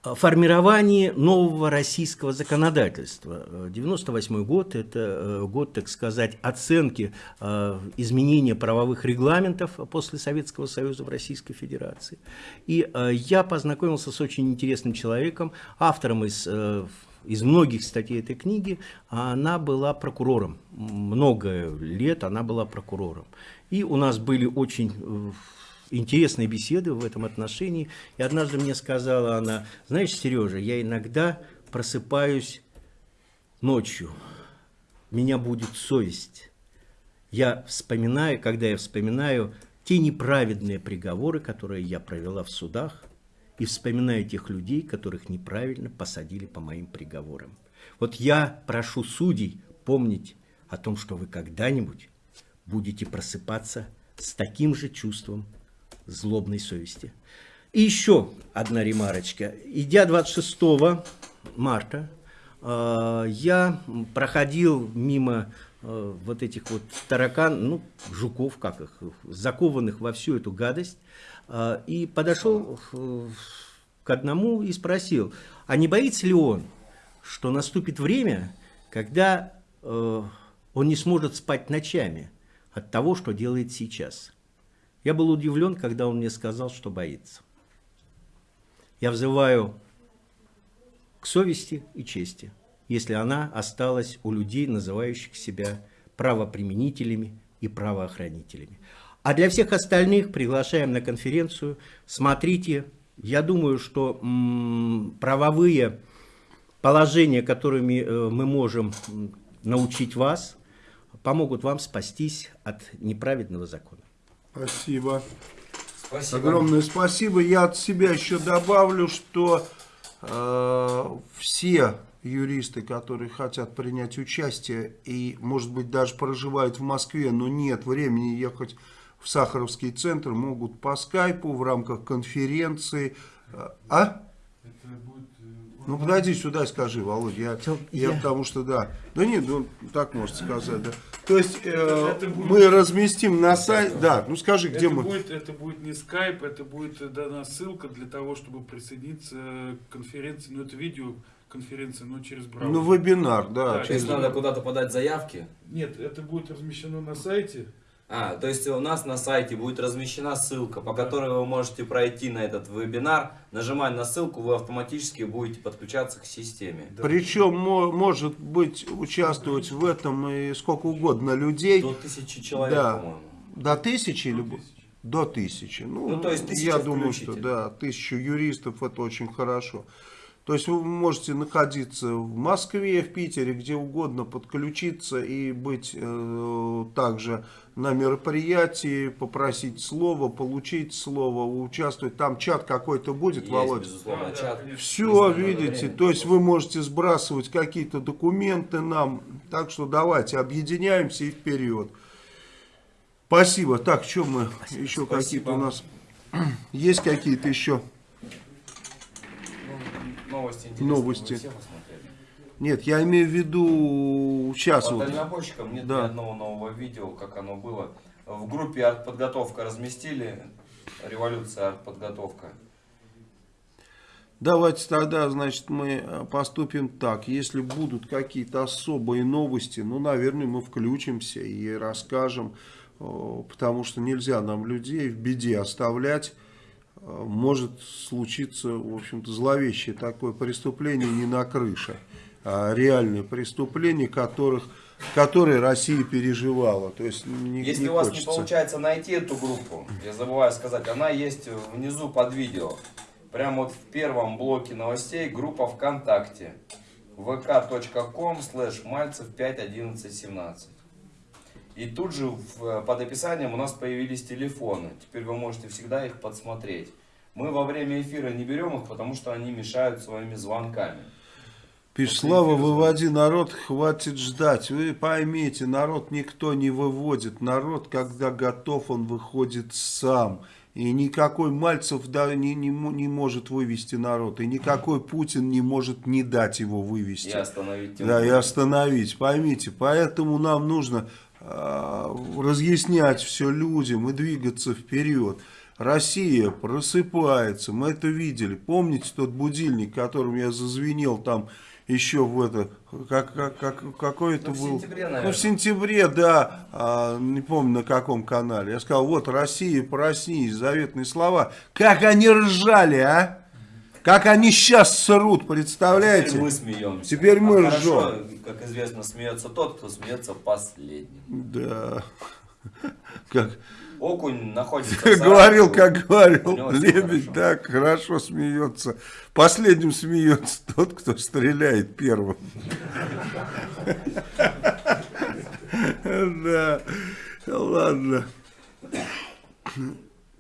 формировании нового российского законодательства. Э, 98 год – это э, год, так сказать, оценки э, изменения правовых регламентов после Советского Союза в Российской Федерации. И э, я познакомился с очень интересным человеком, автором из из многих статей этой книги, она была прокурором. Много лет она была прокурором. И у нас были очень интересные беседы в этом отношении. И однажды мне сказала она, знаешь, Сережа, я иногда просыпаюсь ночью, меня будет совесть. Я вспоминаю, когда я вспоминаю те неправедные приговоры, которые я провела в судах, и вспоминаю тех людей, которых неправильно посадили по моим приговорам. Вот я прошу судей помнить о том, что вы когда-нибудь будете просыпаться с таким же чувством злобной совести. И еще одна ремарочка. Идя 26 марта, э, я проходил мимо э, вот этих вот таракан, ну, жуков, как их, закованных во всю эту гадость, э, и подошел к одному и спросил, а не боится ли он, что наступит время, когда он не сможет спать ночами от того, что делает сейчас. Я был удивлен, когда он мне сказал, что боится. Я взываю к совести и чести, если она осталась у людей, называющих себя правоприменителями и правоохранителями. А для всех остальных приглашаем на конференцию. Смотрите, я думаю, что правовые положения, которыми э, мы можем научить вас, помогут вам спастись от неправедного закона. Спасибо. Спасибо. Огромное спасибо. Я от себя еще добавлю, что э, все юристы, которые хотят принять участие и, может быть, даже проживают в Москве, но нет времени ехать в Сахаровский центр, могут по скайпу в рамках конференции. Э, А? Ну, подойди сюда и скажи, Володя. Я, я, я- потому что, да. Да нет, ну, так можно сказать, да. То есть, э, Это будет- мы разместим на сайте, да, ну скажи, где это мы... Будет, это будет не скайп, это будет дана ссылка для того, чтобы присоединиться к конференции. Ну, это видеоконференция, но через браузер. Ну, вебинар, да. Да, То через- есть надо куда-то подать заявки. Нет, это будет размещено на сайте. А, то есть у нас на сайте будет размещена ссылка, по которой вы можете пройти на этот вебинар. Нажимая на ссылку, вы автоматически будете подключаться к системе. Причем мо- может быть участвовать в этом и сколько угодно людей. До тысячи человек, Да. по-моему. До тысячи или до тысячи. Ну, Ну, то есть тысяча я думаю, что да, тысячу юристов это очень хорошо. То есть вы можете находиться в Москве, в Питере, где угодно, подключиться и быть э, также на мероприятии, попросить слово, получить слово, участвовать. Там чат какой-то будет, Есть, Володь? безусловно, чат. Все, видите, время. то есть вы можете сбрасывать какие-то документы нам. Так что давайте объединяемся и вперед. Спасибо. Так, что мы еще Спасибо. какие-то у нас есть какие-то еще? Новости интересные. Новости. Нет, я имею в виду сейчас По вот. дальнобойщикам нет Да. ни одного нового видео, как оно было. В группе артподготовка разместили. Революция артподготовка. Давайте тогда, значит, мы э, поступим так. Если будут какие-то особые новости, ну, наверное, мы включимся и расскажем, э, потому что нельзя нам людей в беде оставлять. Э, Может случиться, в общем-то, зловещее такое преступление не на крыше, реальные преступления, которых, которые Россия переживала. То есть не, Если не у вас не хочется. получается найти эту группу, я забываю сказать, она есть внизу под видео. Прямо вот в первом блоке новостей группа ВКонтакте. vk.com slash мальцев 5.11.17. И тут же в- под описанием у нас появились телефоны. Теперь вы можете всегда их подсмотреть. Мы во время эфира не берем их, потому что они мешают своими звонками. Пишет, Слава, выводи народ, хватит ждать. Вы поймите, народ никто не выводит. Народ, когда готов, он выходит сам. И никакой Мальцев да, не, не, не может вывести народ. И никакой Путин не может не дать его вывести. И остановить тем Да, и остановить. Поймите, поэтому нам нужно а, разъяснять все людям и двигаться вперед. Россия просыпается, мы это видели. Помните тот будильник, которым я зазвенел там еще в это, как, как, как, какой это Ну, в был? сентябре, Ну, в сентябре, да, а, не помню на каком канале. Я сказал, вот Россия, проснись, заветные слова. Как они ржали, а? Как они сейчас срут, представляете? Теперь мы смеемся. Теперь мы А хорошо, ржем. как известно, смеется тот, кто смеется последним. Да. [laughs] Как, Окунь находится говорил, как говорил Лебедь, так хорошо смеется. Последним смеется [laughs] тот, кто стреляет первым. [laughs] Да, ладно.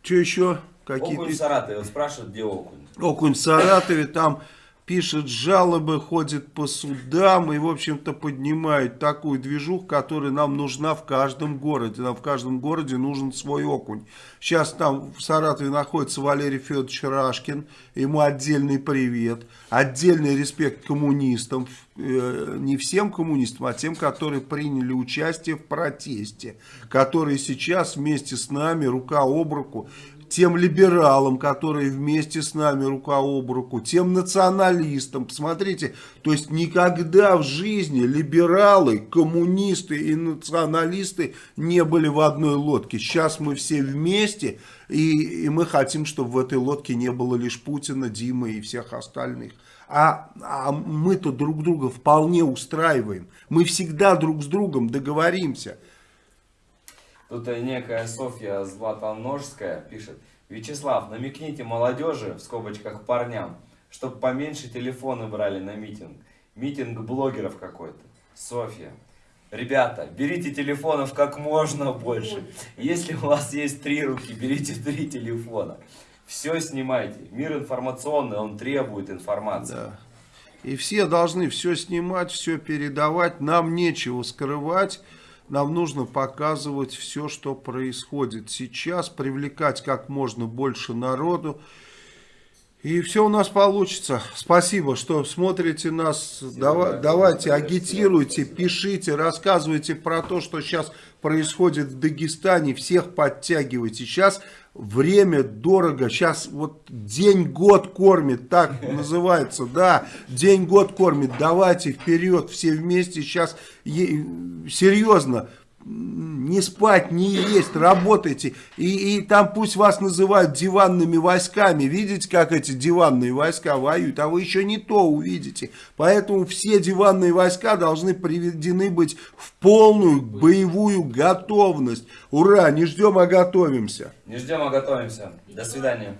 Что еще? Окунь в Саратове. Спрашивают, где окунь. Окунь в Саратове, там пишет жалобы, ходит по судам и, в общем-то, поднимает такую движуху, которая нам нужна в каждом городе. Нам в каждом городе нужен свой окунь. Сейчас там в Саратове находится Валерий Федорович Рашкин, ему отдельный привет, отдельный респект коммунистам, э, не всем коммунистам, а тем, которые приняли участие в протесте, которые сейчас вместе с нами рука об руку тем либералам, которые вместе с нами рука об руку, тем националистам. Посмотрите, то есть никогда в жизни либералы, коммунисты и националисты не были в одной лодке. Сейчас мы все вместе, и, и мы хотим, чтобы в этой лодке не было лишь Путина, Димы и всех остальных. А, а мы-то друг друга вполне устраиваем. Мы всегда друг с другом договоримся. Тут э, некая Софья Златоножская пишет. Вячеслав, намекните молодежи, в скобочках парням, чтобы поменьше телефоны брали на митинг. Митинг блогеров какой-то. Софья. Ребята, берите телефонов как можно больше. Если у вас есть три руки, берите три телефона. Все снимайте. Мир информационный, он требует информации. Да. И все должны все снимать, все передавать. Нам нечего скрывать. Нам нужно показывать все, что происходит сейчас, привлекать как можно больше народу. И все у нас получится. Спасибо, что смотрите нас. Дава- давайте, агитируйте, пишите, рассказывайте про то, что сейчас происходит в Дагестане. Всех подтягивайте. Сейчас время дорого. Сейчас вот день-год кормит, так называется. Да, день-год кормит. Давайте вперед, все вместе. Сейчас серьезно не спать, не есть, работайте. И, и там пусть вас называют диванными войсками. Видите, как эти диванные войска воюют, а вы еще не то увидите. Поэтому все диванные войска должны приведены быть в полную боевую готовность. Ура, не ждем, а готовимся. Не ждем, а готовимся. До свидания.